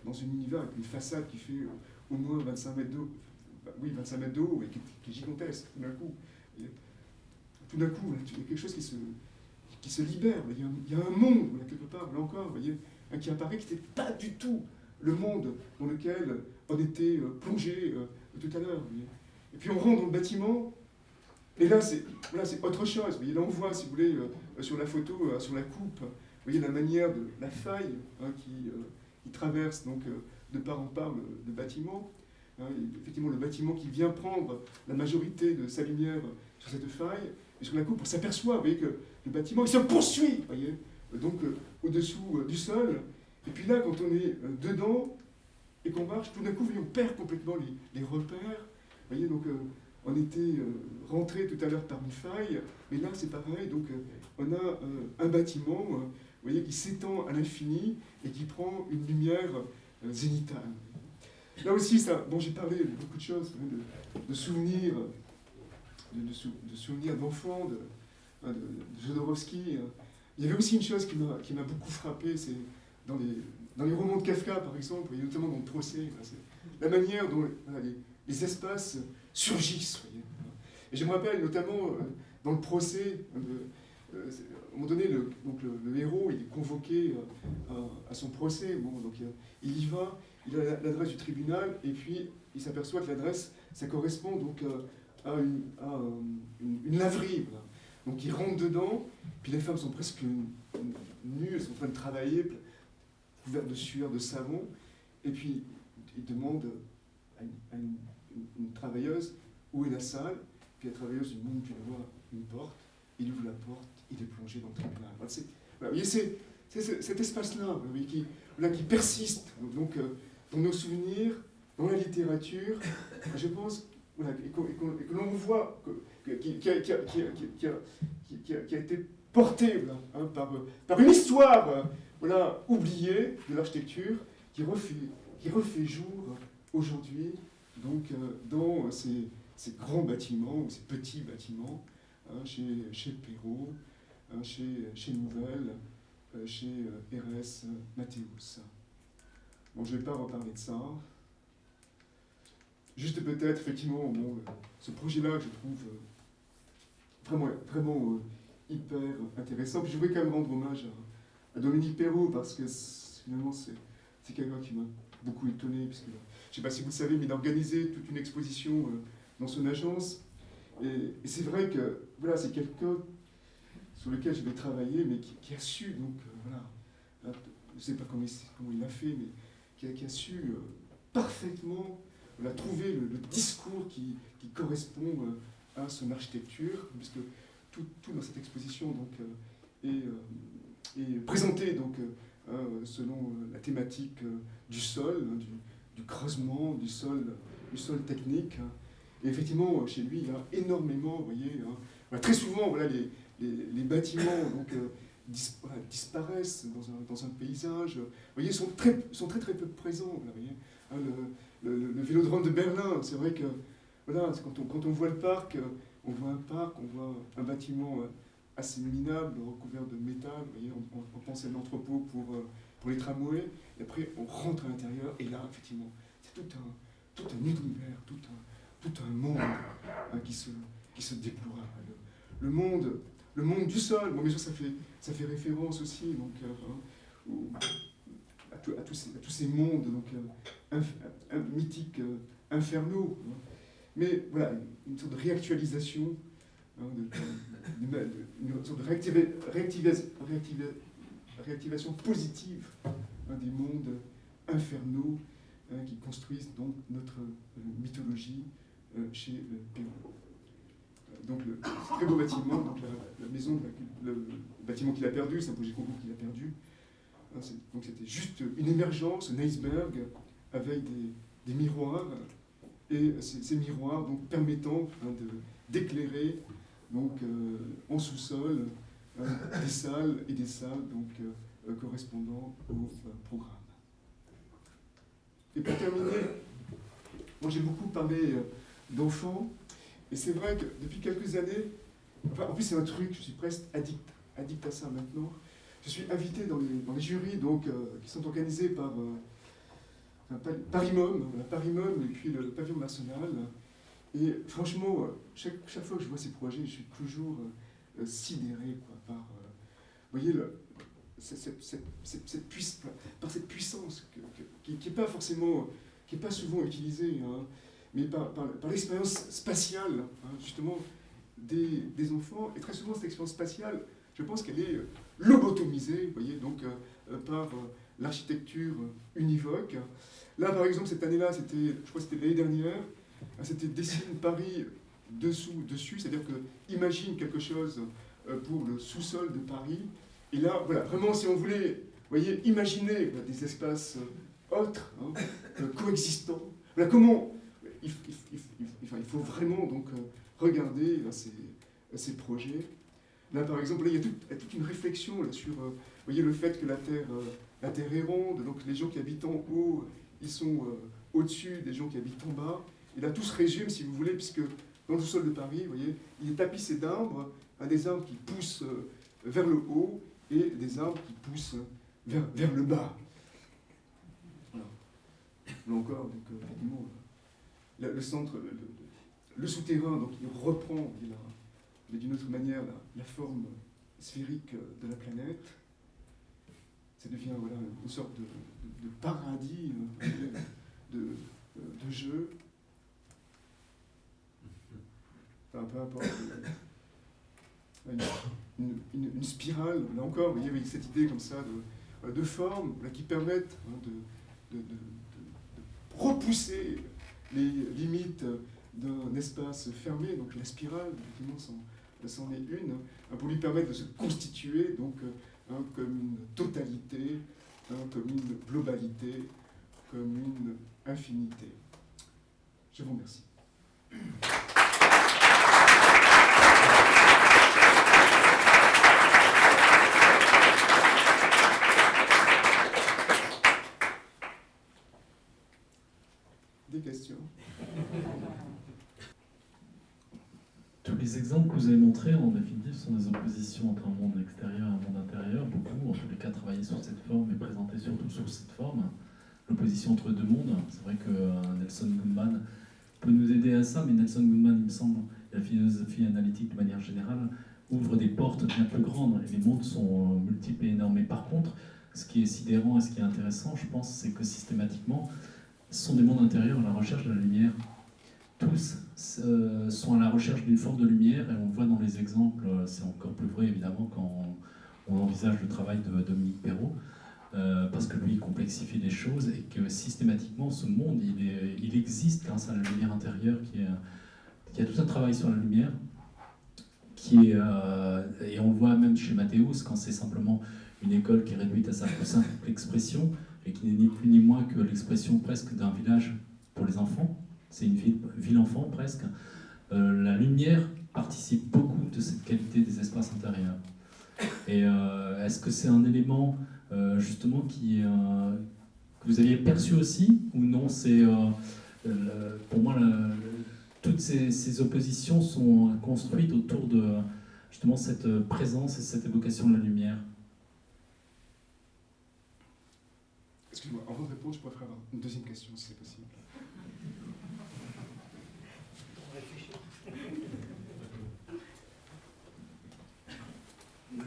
dans un univers avec une façade qui fait au moins 25 mètres d'eau, bah oui, 25 mètres d'eau, et qui, est gigantesque, tout d'un coup. tout d'un coup, il y a quelque chose qui se, qui se libère, il y, a y a un monde, quelque part, là encore, voyez, qui apparaît qui n'était pas du tout le monde dans lequel on était euh, plongé euh, tout à l'heure. Et puis on rentre dans le bâtiment, et là c'est autre chose. Vous voyez, là on voit, si vous voulez, euh, sur la photo, sur la coupe, vous voyez la manière de la faille hein, qui, traverse donc de part en part le, bâtiment. Hein, effectivement, le bâtiment qui vient prendre la majorité de sa lumière sur cette faille, et sur la coupe, on s'aperçoit, que le bâtiment il se poursuit, donc au-dessous du sol, et puis là, quand on est euh, dedans et qu'on marche, tout d'un coup, on perd complètement les, repères. Vous voyez, donc euh, on était euh, rentré tout à l'heure par une faille, mais là c'est pareil, donc on a un bâtiment voyez, qui s'étend à l'infini et qui prend une lumière zénitale. Là aussi, ça, bon, j'ai parlé de beaucoup de choses, de, souvenirs de, souvenirs d'enfants, de, hein, de, Jodorowsky. Hein. Il y avait aussi une chose qui m'a beaucoup frappé, c'est dans les, dans les romans de Kafka, par exemple, et notamment dans le procès, la manière dont les, espaces surgissent. Et je me rappelle notamment euh, dans le procès, euh, euh, à un moment donné, le, donc le, héros il est convoqué à, son procès. Bon, donc il y va, il a l'adresse du tribunal, et puis il s'aperçoit que l'adresse, ça correspond donc à une, à une, laverie. Donc il rentre dedans, puis les femmes sont presque nues, elles sont en train de travailler, couvertes de sueur, de savon, et puis il demande à une, travailleuse où est la salle, puis la travailleuse lui montre d'une voix une porte, il ouvre la porte, il est plongé dans le tribunal. vous voyez, c'est cet espace-là qui, qui persiste. Donc, euh, dans nos souvenirs, dans la littérature, je pense, et que, l'on voit, qui, a, été porté hein, par, une histoire voilà, oubliée de l'architecture qui refait, qui refait jour aujourd'hui donc, euh, dans ces, ces, grands bâtiments ou ces petits bâtiments, hein, chez, chez Perrault, hein, chez, chez Nouvelle, euh, chez RS Mathéus. Bon, je ne vais pas reparler de ça. Juste peut-être, effectivement, bon, ce projet-là que je trouve euh, vraiment, vraiment euh, hyper intéressant. Puis je voudrais quand même rendre hommage à, Dominique Perrault, parce que finalement, c'est quelqu'un qui m'a beaucoup étonné, puisque je ne sais pas si vous le savez, mais il a organisé toute une exposition euh, dans son agence. Et, c'est vrai que voilà, c'est quelqu'un sur lequel je vais travailler, mais qui, a su, donc voilà, je ne sais pas comment il, a fait, mais qui a, qui su parfaitement on a le, discours qui, correspond euh, à son architecture, puisque tout, dans cette exposition donc, euh, est, euh, est, présenté donc, selon la thématique du sol, hein, du, creusement, du sol, du sol technique. Hein. Et effectivement, chez lui, il y a énormément, vous voyez, hein. très souvent, voilà, les, les, bâtiments donc, disparaissent dans un, dans un, paysage. Vous voyez, sont très, sont très très peu présents. Vous voyez, le, vélodrome de Berlin, c'est vrai que voilà, quand, on, quand on voit le parc, euh, on voit un parc, on voit un bâtiment euh, assez minable, recouvert de métal, on, pense à l'entrepôt pour, euh, pour les tramways, et après on rentre à l'intérieur, et là, effectivement, c'est tout un, tout un univers, tout un, tout un monde hein, qui, se, qui se déploie. Le, monde, le monde du sol, bon, bien sûr, ça fait, ça fait référence aussi donc, hein, à, tous ces, à, tous ces, mondes donc, un, mythiques euh, infernaux. Hein. Mais voilà, une sorte de réactualisation, hein, une sorte de réactivation positive hein, des mondes infernaux qui construisent donc notre euh, mythologie euh, chez Pérou. Donc le très beau bâtiment, donc la, maison, le, bâtiment qu'il a perdu, c'est un projet concours qu'il a perdu. Donc c'était juste une émergence, un iceberg avec des, miroirs, et ces, miroirs donc, permettant hein, d'éclairer donc euh, en sous-sol euh, des salles et des salles donc, euh, correspondant au programme. Et pour terminer, moi j'ai beaucoup parlé d'enfants, et c'est vrai que depuis quelques années, en plus c'est un truc, je suis presque addict, addict à ça maintenant, je suis invité dans les, dans les jurys donc, qui sont organisés par Paris-Mom, Paris-Mom et puis le, pavillon national. Et franchement, chaque, chaque, fois que je vois ces projets, je suis toujours euh, sidéré quoi, par, euh, voyez, le, cette, cette, cette, par cette puissance qui n'est pas forcément, qui n'est pas souvent utilisée, hein, mais par, par, l'expérience spatiale, hein, justement, des, des, enfants. Et très souvent, cette expérience spatiale, je pense qu'elle est lobotomisée, voyez, donc euh, par l'architecture univoque. Là, par exemple, cette année-là, je crois que c'était l'année dernière, c'était dessine Paris dessous, dessus, c'est-à-dire que imagine quelque chose euh, pour le sous-sol de Paris. Et là, voilà, vraiment, si on voulait, voyez, imaginer des espaces euh, autres, hein, euh, coexistants. Voilà comment il, faut vraiment donc regarder ces, ces, projets. Là, par exemple, il y a toute, une réflexion là, sur, voyez, le fait que la Terre, la Terre est ronde, donc les gens qui habitent en haut ils sont au-dessus des gens qui habitent en bas. Et là, tout se résume, si vous voulez, puisque dans le sol de Paris, vous voyez, il est tapissé d'arbres, des arbres qui poussent euh, vers le haut et des arbres qui poussent vers, le bas. Là encore, donc, euh, le centre, le, souterrain, donc il reprend, mais d'une autre manière, la, forme sphérique de la planète. Ça devient une sorte de, paradis euh, de, de, jeu. Enfin, peu importe. Une, une, spirale, là encore, vous voyez, cette idée comme ça de, de formes qui permettent hein, de, repousser les limites d'un espace fermé, donc la spirale, effectivement, c'en est une, hein, pour lui permettre de se constituer donc, hein, comme une totalité, comme une globalité, comme une infinité. Je vous remercie. Des questions Tous les exemples que vous avez montrés, en définitive, sont des oppositions entre un monde extérieur et un monde intérieur. Beaucoup, en tous les cas, travaillé sur cette forme et présenté surtout sur cette forme. L'opposition entre deux mondes. C'est vrai que euh, Nelson Goodman peut nous aider à ça, mais Nelson Goodman, il me semble, la philosophie analytique de manière générale, ouvre des portes bien plus grandes. Et les mondes sont euh, multiples et énormes. Mais par contre, ce qui est sidérant et ce qui est intéressant, je pense, c'est que systématiquement, ce sont des mondes intérieurs la recherche de la lumière. Tous euh, sont à la recherche d'une forme de lumière, et on voit dans les exemples, euh, c'est encore plus vrai évidemment quand on, envisage le travail de Dominique Perrault, euh, parce que lui il complexifie les choses et que systématiquement ce monde il, existe grâce à la lumière intérieure qui a tout un travail sur la lumière qui est, et on le voit même chez Mathéus quand c'est simplement une école qui est réduite à sa plus simple expression et qui n'est ni plus ni moins que l'expression presque d'un village pour les enfants. C'est une ville, enfant presque. Euh, la lumière participe beaucoup de cette qualité des espaces intérieurs. Et euh, est-ce que c'est un élément euh, justement qui, que vous aviez perçu aussi ou non C'est pour moi toutes ces, oppositions sont construites autour de justement cette présence et cette évocation de la lumière? Excuse-moi, de répondre, je pourrais faire une deuxième question si c'est possible.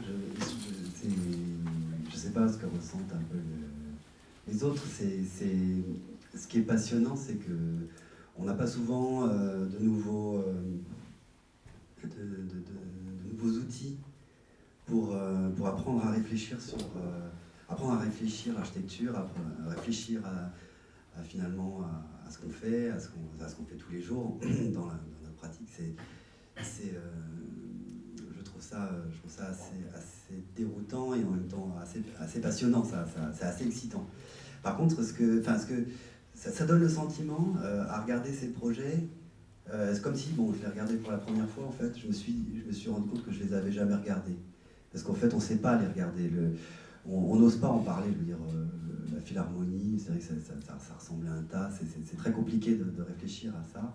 Je ne sais pas ce que ressentent un peu les autres. Ce qui est passionnant, c'est que on n'a pas souvent euh, de, nouveaux, euh, de, nouveaux outils pour, euh, pour apprendre à réfléchir sur apprendre à réfléchir à l'architecture, à, réfléchir à, finalement à, ce qu'on fait, à ce qu'on fait tous les jours <clears throat> dans, la, notre pratique. Ça, je trouve ça assez, déroutant et en même temps assez, passionnant, ça, c'est assez excitant. Par contre, ce que, enfin, ce que, ça, donne le sentiment euh, à regarder ces projets. Euh, c'est comme si, bon, je les regardais pour la première fois, en fait, je me suis, je me suis rendu compte que je les avais jamais regardés. Parce qu'en fait, on ne sait pas les regarder. On n'ose pas en parler, je veux dire, euh, la philharmonie, c'est vrai que ça, ressemble à un tas, c'est très compliqué de, réfléchir à ça.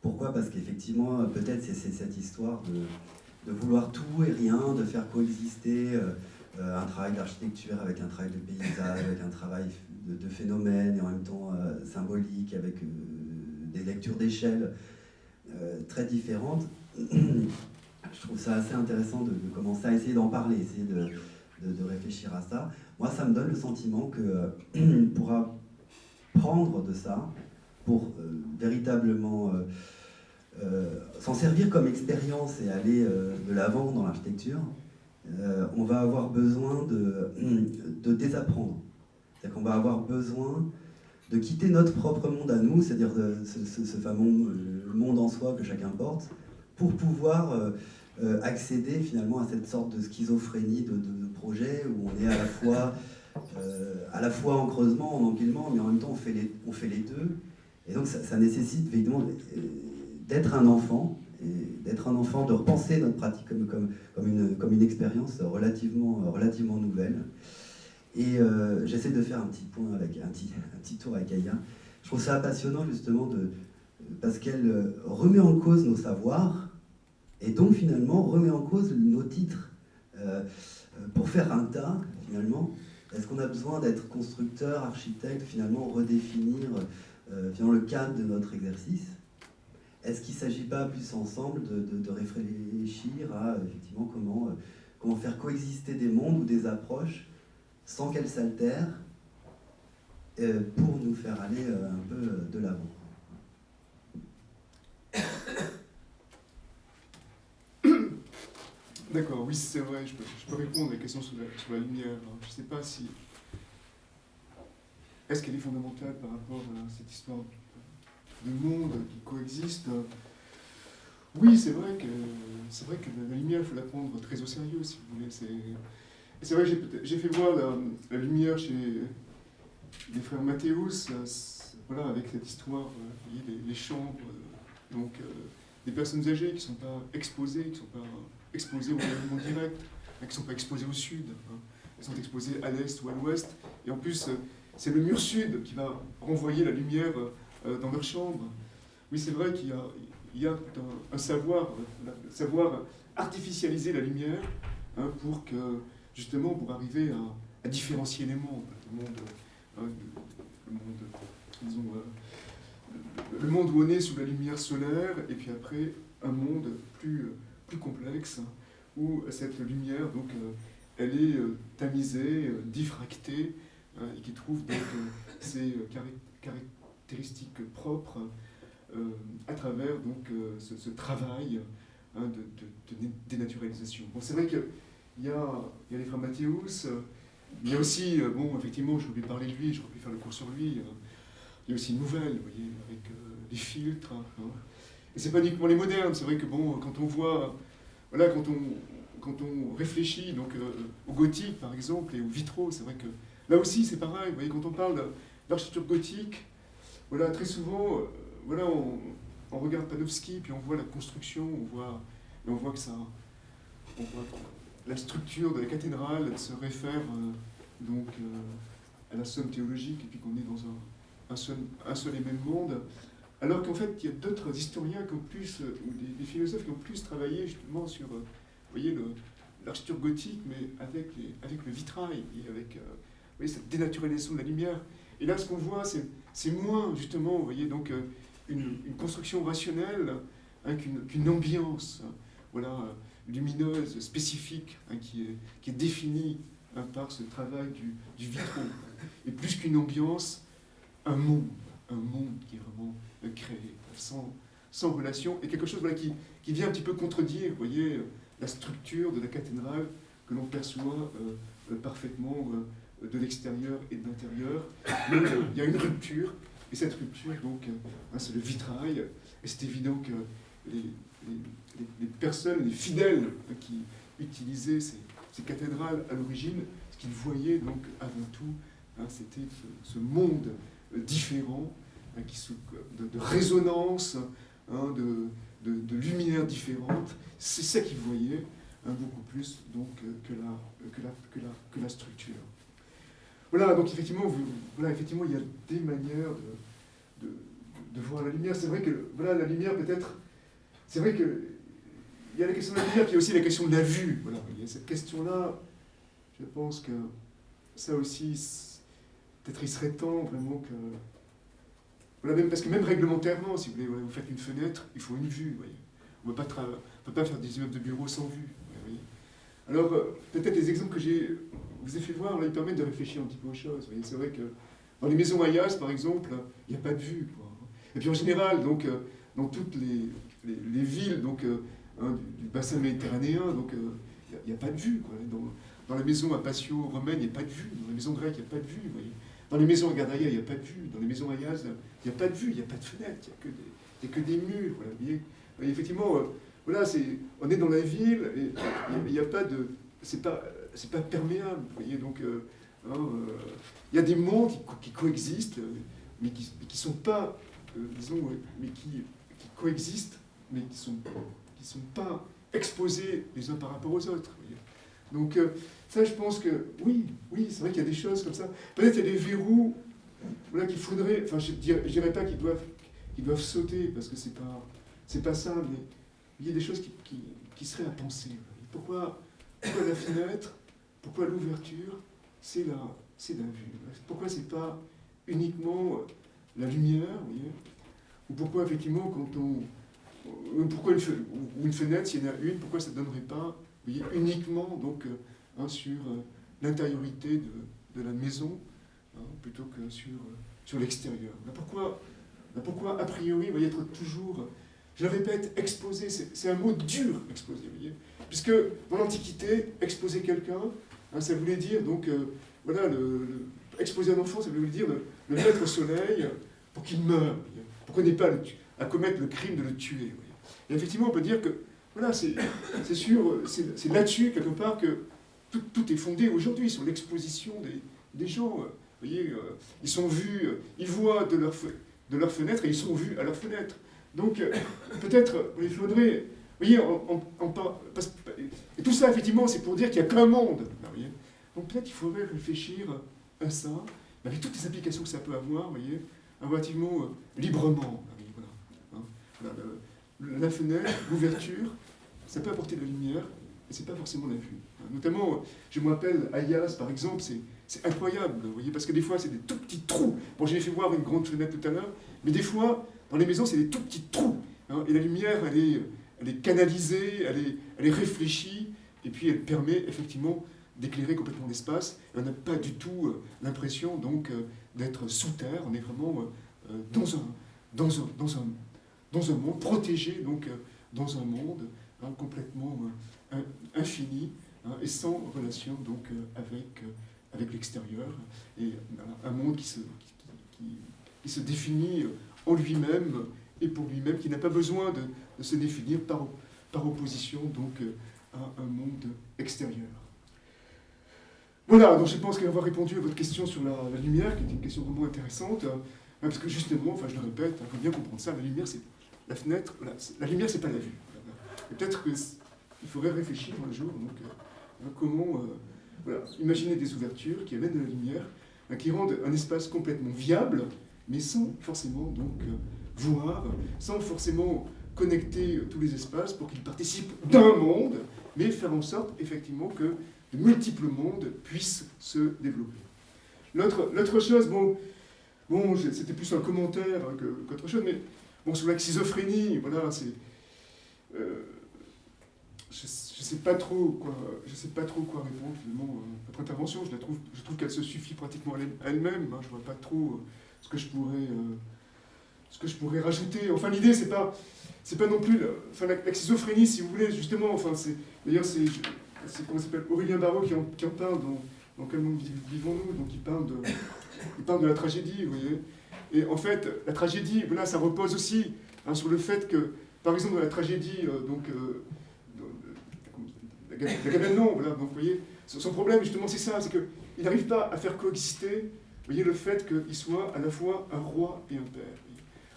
Pourquoi? Parce qu'effectivement, peut-être c'est cette histoire de, vouloir tout et rien, de faire coexister euh, euh, un travail d'architecture avec un travail de paysage, avec un travail de, phénomène et en même temps symbolique, avec des lectures d'échelle très différentes. <clears throat> Je trouve ça assez intéressant de, de commencer à essayer d'en parler, essayer de de, réfléchir à ça. Moi, ça me donne le sentiment que euh, <clears throat> pourra prendre de ça pour euh, véritablement euh, s'en servir comme expérience et aller de l'avant dans l'architecture, on va avoir besoin de, <clears throat> de désapprendre. C'est-à-dire qu'on va avoir besoin de quitter notre propre monde à nous, c'est-à-dire ce, fameux monde en soi que chacun porte, pour pouvoir euh, accéder finalement à cette sorte de schizophrénie de, projet où on est à la fois, euh, à la fois en creusement, en empilement, mais en même temps on fait les, on fait les deux. Et donc ça, nécessite évidemment euh, d'être un enfant, d'être un enfant, de repenser notre pratique comme, une, expérience relativement, nouvelle. Et j'essaie de faire un petit point avec un petit, tour avec Aya. Je trouve ça passionnant justement de, parce qu'elle remet en cause nos savoirs et donc finalement remet en cause nos titres. pour faire un tas, finalement, est-ce qu'on a besoin d'être constructeur, architecte, finalement redéfinir le cadre de notre exercice? Est-ce qu'il ne s'agit pas plus ensemble de, réfléchir à effectivement comment, comment faire coexister des mondes ou des approches sans qu'elles s'altèrent euh, pour nous faire aller euh, un peu euh, de l'avant? <coughs> D'accord, oui, c'est vrai, je peux, répondre à la question sur la, lumière. Je ne sais pas si. Est-ce qu'elle est fondamentale par rapport à cette histoire de monde qui coexiste Oui, c'est vrai que c'est vrai que la lumière, il faut la prendre très au sérieux, si vous voulez. C'est vrai que j'ai fait voir la lumière chez les frères Mathéus, euh, voilà, avec cette histoire, euh, les, chambres, euh, donc des personnes âgées qui ne sont pas exposées, qui sont pas exposées au rayonnement direct, qui ne sont pas exposées au sud, hein, elles sont exposées à l'est ou à l'ouest, et en plus c'est le mur sud qui va renvoyer la lumière dans leur chambre. Oui, c'est vrai qu'il y a, un, savoir, savoir artificialiser la lumière hein, pour que, justement, pour arriver à, différencier les mondes, le monde le, monde, euh, le monde où on est sous la lumière solaire, et puis après un monde plus, plus complexe, où cette lumière, donc, euh, elle est euh, tamisée, diffractée, et qui trouve donc ses caractéristiques propres à travers donc, ce, travail hein, de, dénaturalisation. Bon, c'est vrai qu'il y a, y a les frères Mathéus, il y a aussi, euh, bon, effectivement, je voulais parler de lui, j'aurais pu faire le cours sur lui. Euh, il y a aussi une nouvelle, vous voyez, avec euh, des filtres. Hein, hein. Et c'est pas uniquement les modernes, c'est vrai que, bon, quand on voit, voilà, quand on, quand on réfléchit donc, au gothique, par exemple, et au vitraux, c'est vrai que là aussi, c'est pareil. Vous voyez, quand on parle d'architecture gothique, voilà, très souvent, voilà, on, on, regarde Panofsky, puis on voit la construction, on voit, et on voit que ça, on voit la structure de la cathédrale se réfère euh, donc euh, à la somme théologique et puis qu'on est dans un, un, seul, un seul et même monde. Alors qu'en fait, il y a d'autres historiens qui ont plus, euh, ou des, philosophes qui ont plus travaillé justement sur, vous voyez, l'architecture gothique, mais avec, les, avec le vitrail et avec voyez, cette dénaturalisation de la lumière. Et là, ce qu'on voit, c'est moins justement, voyez, donc une, une construction rationnelle hein, qu'une ambiance. Voilà, lumineuse, spécifique, hein, qui, est, qui est définie hein, par ce travail du, du vitraux. Et plus qu'une ambiance, un monde, un monde qui est vraiment euh, créé, sans, sans relation, et quelque chose voilà, qui, qui vient un petit peu contredire, voyez, la structure de la cathédrale que l'on perçoit euh, euh, parfaitement de l'extérieur et de l'intérieur. Il y a une rupture, et cette rupture, donc, hein, c'est le vitrail, et c'est évident que les, les, personnes, les fidèles qui utilisaient ces, cathédrales à l'origine, ce qu'ils voyaient donc avant tout, hein, c'était ce, monde différent, hein, qui, de, de, résonance, hein, de, de, lumière différente. C'est ça qu'ils voyaient beaucoup plus donc, que, la, que, la, que, la, que la structure. Voilà, donc effectivement, voilà, effectivement, il y a des manières de, de voir la lumière. C'est vrai que voilà, la lumière peut-être c'est vrai qu'il y a la question de la lumière, puis il y a aussi la question de la vue. Voilà, il cette question-là, je pense que ça aussi, peut-être il serait temps vraiment que... Voilà, même, parce que même réglementairement, si vous voulez, vous faites une fenêtre, il faut une vue. Voyez. On ne peut pas faire des immeubles de bureaux sans vue. Alors, euh, peut-être les exemples que j'ai vous ai fait voir, là, ils permettent de réfléchir un petit peu aux choses. C'est vrai que dans les maisons Ayas, par exemple, il n'y a pas de vue. Et puis en général, donc, euh, dans toutes les, les, villes donc, euh, hein, du, bassin méditerranéen, il euh, n'y a, pas de vue. Dans, la maison à Patio romaine, il n'y a pas de vue. Dans la maison grecque, il n'y a pas de vue. Dans les maisons à Gardaïa, il n'y a pas de vue. Dans les maisons à Yaz, il n'y a pas de vue, il n'y a pas de fenêtre, il n'y a, que des murs. Effectivement, euh, voilà, on est dans la ville, et il n'y a, pas de. Pas, c'est pas perméable. Voyez, donc, hein, il y a des mondes qui, coexistent, mais qui ne sont pas, disons, mais qui, coexistent mais qui sont, qui sont pas exposés les uns par rapport aux autres. Donc euh, ça, je pense que oui, oui, c'est vrai qu'il y a des choses comme ça. Peut-être qu'il y a des verrous voilà, qu'il faudrait, enfin je ne dirais pas qu'ils doivent, qui doivent sauter parce que c'est pas, c'est pas ça, mais il y a des choses qui, qui, qui seraient à penser. Pourquoi, pourquoi la fenêtre Pourquoi l'ouverture C'est la, c'est la vue. Pourquoi c'est pas uniquement la lumière, Ou pourquoi effectivement quand on pourquoi une, une fenêtre, s'il y en a une, pourquoi ça ne donnerait pas voyez, uniquement donc, hein, sur euh, l'intériorité de, de, la maison hein, plutôt que sur, euh, sur l'extérieur. Pourquoi, pourquoi, a priori, vous voyez, être toujours, je le répète, exposé, c'est un mot dur, exposé, vous voyez? Puisque dans l'Antiquité, exposer quelqu'un, hein, ça voulait dire, donc, euh, voilà, le, exposer un enfant, ça voulait dire le, mettre au soleil pour qu'il meure, pour qu'on n'ait pas à commettre le crime de le tuer. Et effectivement, on peut dire que, voilà, c'est sûr, c'est là-dessus, quelque part, que tout, tout est fondé aujourd'hui, sur l'exposition des, gens. Vous voyez, euh, ils sont vus, euh, ils voient de leur, de leur fenêtre et ils sont vus à leur fenêtre. Donc, peut-être, il faudrait, vous voyez, on, et tout ça, effectivement, c'est pour dire qu'il n'y a qu'un monde. Voyez Donc, peut-être qu'il faudrait réfléchir à ça, avec toutes les applications que ça peut avoir, vous voyez, relativement librement. Voilà, la fenêtre, l'ouverture, ça peut apporter de la lumière, mais ce n'est pas forcément la vue. Notamment, je me rappelle, Ayas, par exemple, c'est incroyable, vous voyez, parce que des fois, c'est des tout petits trous. Bon, j'ai fait voir une grande fenêtre tout à l'heure, mais des fois, dans les maisons, c'est des tout petits trous. Hein, et la lumière, elle est, elle est canalisée, elle est, elle est réfléchie, et puis elle permet effectivement d'éclairer complètement l'espace. On n'a pas du tout euh, l'impression donc euh, d'être sous terre, on est vraiment euh, dans, un, dans, un, dans, un, dans un monde protégé, donc dans un monde hein, complètement infini hein, et sans relation donc avec, avec l'extérieur. Et un monde qui se, qui, qui, se définit en lui-même et pour lui-même, qui n'a pas besoin de, de, se définir par, opposition donc à un monde extérieur. Voilà, donc je pense qu'avoir répondu à votre question sur la, lumière, qui est une question vraiment intéressante, hein, parce que justement, enfin je le répète, il faut bien comprendre ça, la lumière, c'est la fenêtre, la lumière, c'est pas la vue. Peut-être qu'il faudrait réfléchir un jour, donc, euh, comment euh, voilà, imaginer des ouvertures qui amènent de la lumière, hein, qui rendent un espace complètement viable, mais sans forcément donc euh, voir, sans forcément connecter tous les espaces pour qu'ils participent d'un monde, mais faire en sorte effectivement que de multiples mondes puissent se développer. L'autre chose, bon, bon c'était plus un commentaire qu'autre chose, mais bon, sur la schizophrénie, voilà, c'est... Euh, je ne sais pas trop quoi, sais pas trop quoi répondre finalement à votre intervention. Je la trouve, je trouve qu'elle se suffit pratiquement à elle-même. Hein, je vois pas trop euh, ce que je pourrais, euh, ce que je pourrais rajouter. Enfin, l'idée c'est pas, c'est pas non plus, enfin, la, schizophrénie, si vous voulez, justement. Enfin, c'est, d'ailleurs, c'est comment s'appelle Aurélien Barraud qui en, qui en parle dans, dans Quel monde vivons-nous Donc il parle, de, il parle de la tragédie, vous voyez. Et en fait, la tragédie, voilà, ça repose aussi hein, sur le fait que, par exemple, dans la tragédie, euh, donc, euh, d'Agamemnon, voilà, donc vous voyez, son problème justement c'est ça, c'est qu'il n'arrive pas à faire coexister, vous voyez, le fait qu'il soit à la fois un roi et un père.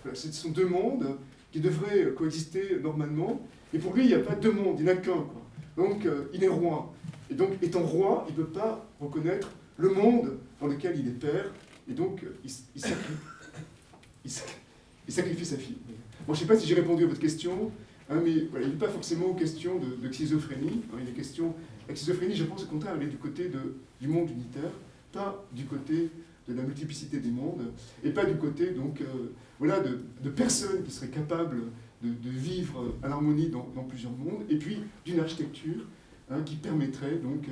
Voilà, ce sont deux mondes qui devraient coexister normalement, et pour lui, il n'y a pas deux mondes, il n'y en a qu'un. Donc, euh, il est roi. Et donc, étant roi, il ne peut pas reconnaître le monde dans lequel il est père, et donc, euh, il, <laughs> sacrifie, sa fille. Bon, je ne sais pas si j'ai répondu à votre question, hein, mais il n'est pas forcément question de, schizophrénie. Hein, il est question, la schizophrénie, je pense au contraire, elle est du côté de, du monde unitaire, pas du côté de la multiplicité des mondes, et pas du côté donc, euh, voilà, de, personnes qui seraient capables de, vivre en harmonie dans, plusieurs mondes, et puis d'une architecture hein, qui permettrait donc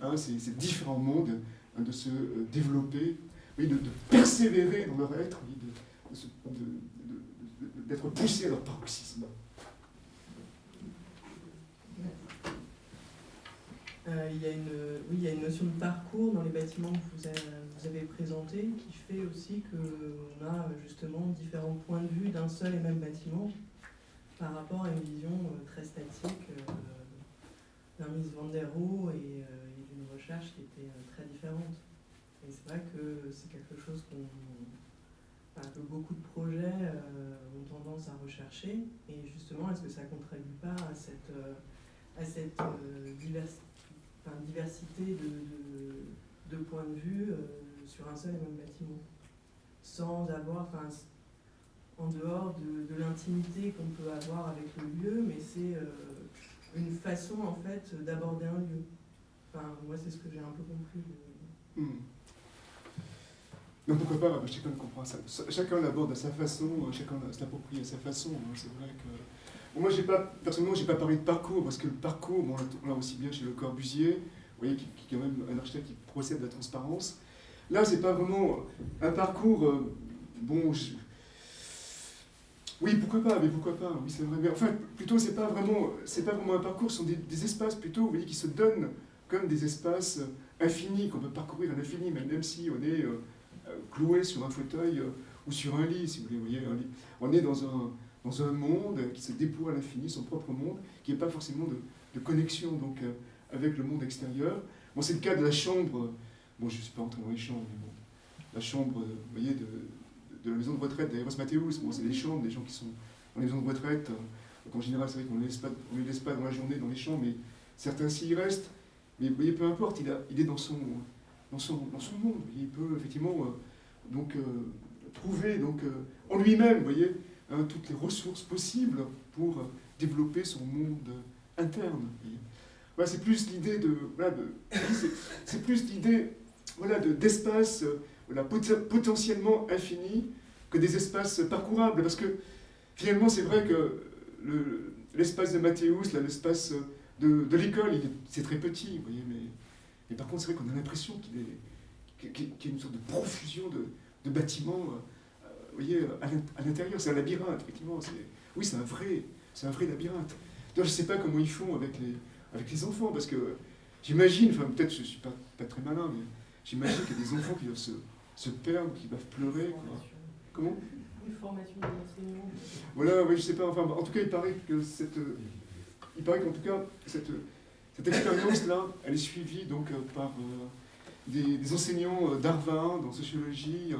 à ces, différents mondes hein, de se euh, développer, de, de, persévérer dans leur être, d'être poussés à leur paroxysme. Euh, il, y a une, oui, il y a une notion de parcours dans les bâtiments que vous avez, présentés qui fait aussi qu'on a justement différents points de vue d'un seul et même bâtiment par rapport à une vision euh, très statique euh, d'un Miss Van et, euh, d'une recherche qui était très différente. Et c'est vrai que c'est quelque chose que beaucoup de projets ont tendance à rechercher. Et justement, est-ce que ça ne contribue pas à cette, à cette diversité de, de, points de vue sur un seul et même bâtiment Sans avoir, en dehors de, l'intimité qu'on peut avoir avec le lieu, mais c'est euh, une façon en fait d'aborder un lieu. Enfin, moi c'est ce que j'ai un peu compris. Hmm. Pourquoi pas, chacun comprend ça. Chacun l'aborde à sa façon, euh, chacun se l'approprie à sa façon. hein. C'est vrai que. Moi, pas, personnellement, j'ai pas parlé de parcours, parce que le parcours, bon, on l'a aussi bien chez Le Corbusier, vous voyez, qui, est quand même un architecte qui procède de la transparence. Là, c'est pas vraiment un parcours. euh, bon, je- oui, pourquoi pas, mais pourquoi pas, oui, c'est vrai. Mais enfin, plutôt, c'est pas pas vraiment un parcours, ce sont des, espaces plutôt, vous voyez, qui se donnent comme des espaces euh, infinis, qu'on peut parcourir à l'infini, même, si on est euh, cloué sur un fauteuil ou sur un lit, si vous voulez, vous voyez, un lit. On est dans un, dans un monde qui se déploie à l'infini, son propre monde, qui n'est pas forcément de, de connexion donc, euh, avec le monde extérieur. Bon, c'est le cas de la chambre, bon, je ne suis pas entré dans les chambres, mais bon, la chambre, euh, vous voyez, de, de la maison de retraite d'Aéros Mathéus, bon, c'est des chambres, des gens qui sont dans les maisons de retraite. donc en général, c'est vrai qu'on ne les, laisse pas- les dans la journée dans les chambres, mais certains s'y restent. Mais vous voyez, peu importe, il, a, il est dans son, dans son, dans son monde. il peut effectivement euh, donc, trouver donc, en lui-même, vous voyez, hein, toutes les ressources possibles pour développer son monde interne. Voilà, c'est plus l'idée de, voilà, de c'est- plus l'idée, voilà, de d'espace, potentiellement infini que des espaces parcourables, parce que finalement, c'est vrai que le- l'espace de Mathéus, l'espace de, de l'école, c'est très petit, vous voyez, mais, mais par contre, c'est vrai qu'on a l'impression qu'il est- qu'il y a- une sorte de profusion de, de bâtiments, vous voyez, à l'int- à l'intérieur. C'est un labyrinthe, effectivement. Oui, c'est un vrai, c'est un vrai labyrinthe. D'ailleurs, je ne sais pas comment ils font avec les, avec les enfants, parce que j'imagine, enfin, peut-être je ne suis pas, pas très malin, mais j'imagine qu'il y a des enfants qui doivent se, se perdre, qui doivent pleurer. quoi. Comment? Une formation d'enseignants. voilà, oui, je sais pas. Enfin, en tout cas, il paraît que cette, il paraît qu'en tout cas cette, cette expérience-là, elle est suivie donc euh, par euh, des, des enseignants euh, d'Arvin, dans sociologie, euh,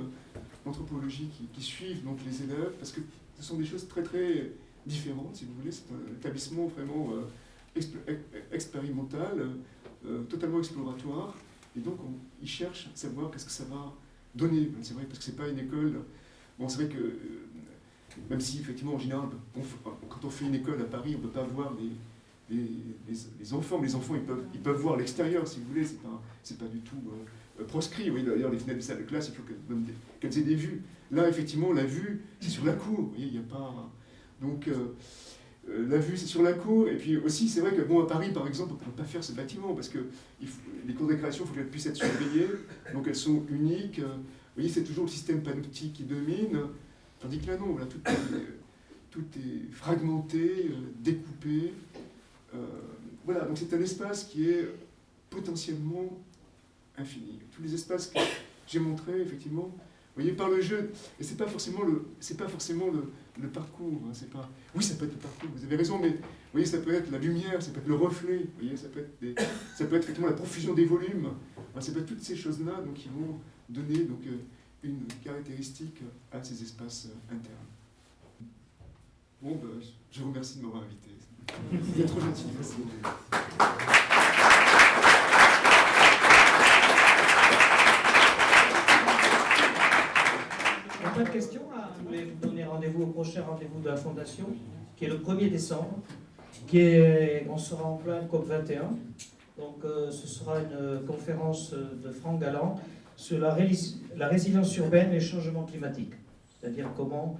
anthropologie, qui, suivent donc les élèves, parce que ce sont des choses très très différentes, si vous voulez. C'est un établissement vraiment euh, expé- ex- expérimental, euh, totalement exploratoire, et donc on, ils cherchent à savoir qu'est-ce que ça va donner. C'est vrai parce que c'est pas une école. Bon, c'est vrai que euh, même si effectivement en général, quand on fait une école à Paris, on ne peut pas voir les, les, enfants, mais les enfants ils peuvent, ils peuvent voir l'extérieur si vous voulez, c'est pas, pas du tout proscrit. Oui, d'ailleurs, les fenêtres des salles de classe, il faut qu'elles donnent des- qu'elles des vues. Là, effectivement, la vue, c'est sur la cour, il n'y a pas. Donc, euh, euh, la vue, c'est sur la cour, et puis aussi, c'est vrai que, bon, à Paris, par exemple, on ne peut pas faire ce bâtiment, parce que les cours de récréation, il faut qu'elles puissent être surveillées, donc elles sont uniques. euh, vous voyez, c'est toujours le système panoptique qui domine. Tandis que là, non, tout est, tout est fragmenté, découpé. Voilà, donc c'est un espace qui est potentiellement infini. Tous les espaces que j'ai montrés, effectivement, vous voyez, par le jeu, et c'est pas forcément le, c'est pas forcément le, le parcours, hein, c'est pas, oui, ça peut être le parcours, vous avez raison, mais voyez, ça peut être la lumière, ça peut être le reflet, voyez, ça peut être, ça peut être la profusion des volumes, Enfin, ça peut être toutes ces choses-là, donc, qui vont donner, donc, euh, une caractéristique à ces espaces euh, internes. Bon, ben, je vous remercie de m'avoir invité. Vous trop gentil. Merci. Il n'y a pas de questions Je voulais vous donner rendez-vous au prochain rendez-vous de la Fondation, qui est le 1er décembre. Qui est, on sera en plein COP21. Donc euh, ce sera une conférence de Franck Galland sur la, résilience urbaine et le changement climatique. C'est-à-dire comment,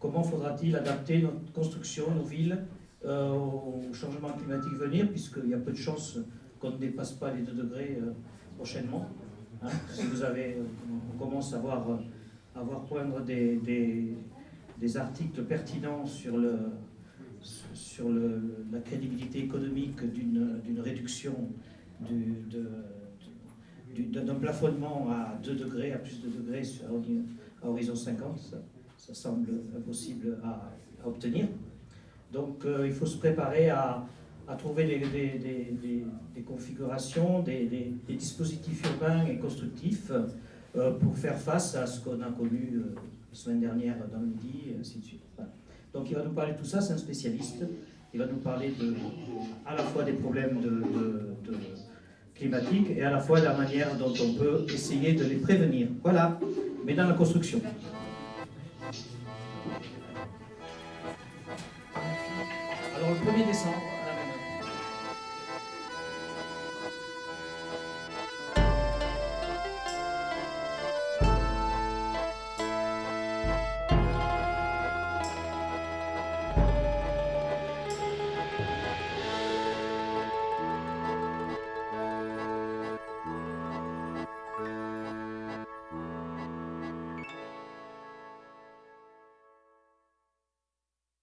comment faudra-t-il adapter notre construction, nos villes, euh, au changement climatique venir, puisqu'il y a peu de chances qu'on ne dépasse pas les 2 degrés euh, prochainement. Hein, si vous avez, on commence à voir euh, à voir poindre des, des, articles pertinents sur, le, sur le, la crédibilité économique d'une réduction du, de, du- d'un plafonnement à 2 degrés, à plus de degrés sur, à horizon 50. Ça, semble impossible à, obtenir. Donc euh, il faut se préparer à, à trouver des, des- des- des- configurations, des, dispositifs urbains et constructifs euh, pour faire face à ce qu'on a connu euh, la semaine dernière dans le midi, et ainsi de suite. Donc il va nous parler de tout ça, c'est un spécialiste. Il va nous parler de, à la fois des problèmes de, climatiques et à la fois de la manière dont on peut essayer de les prévenir. Voilà, mais dans la construction. Alors le 1er décembre,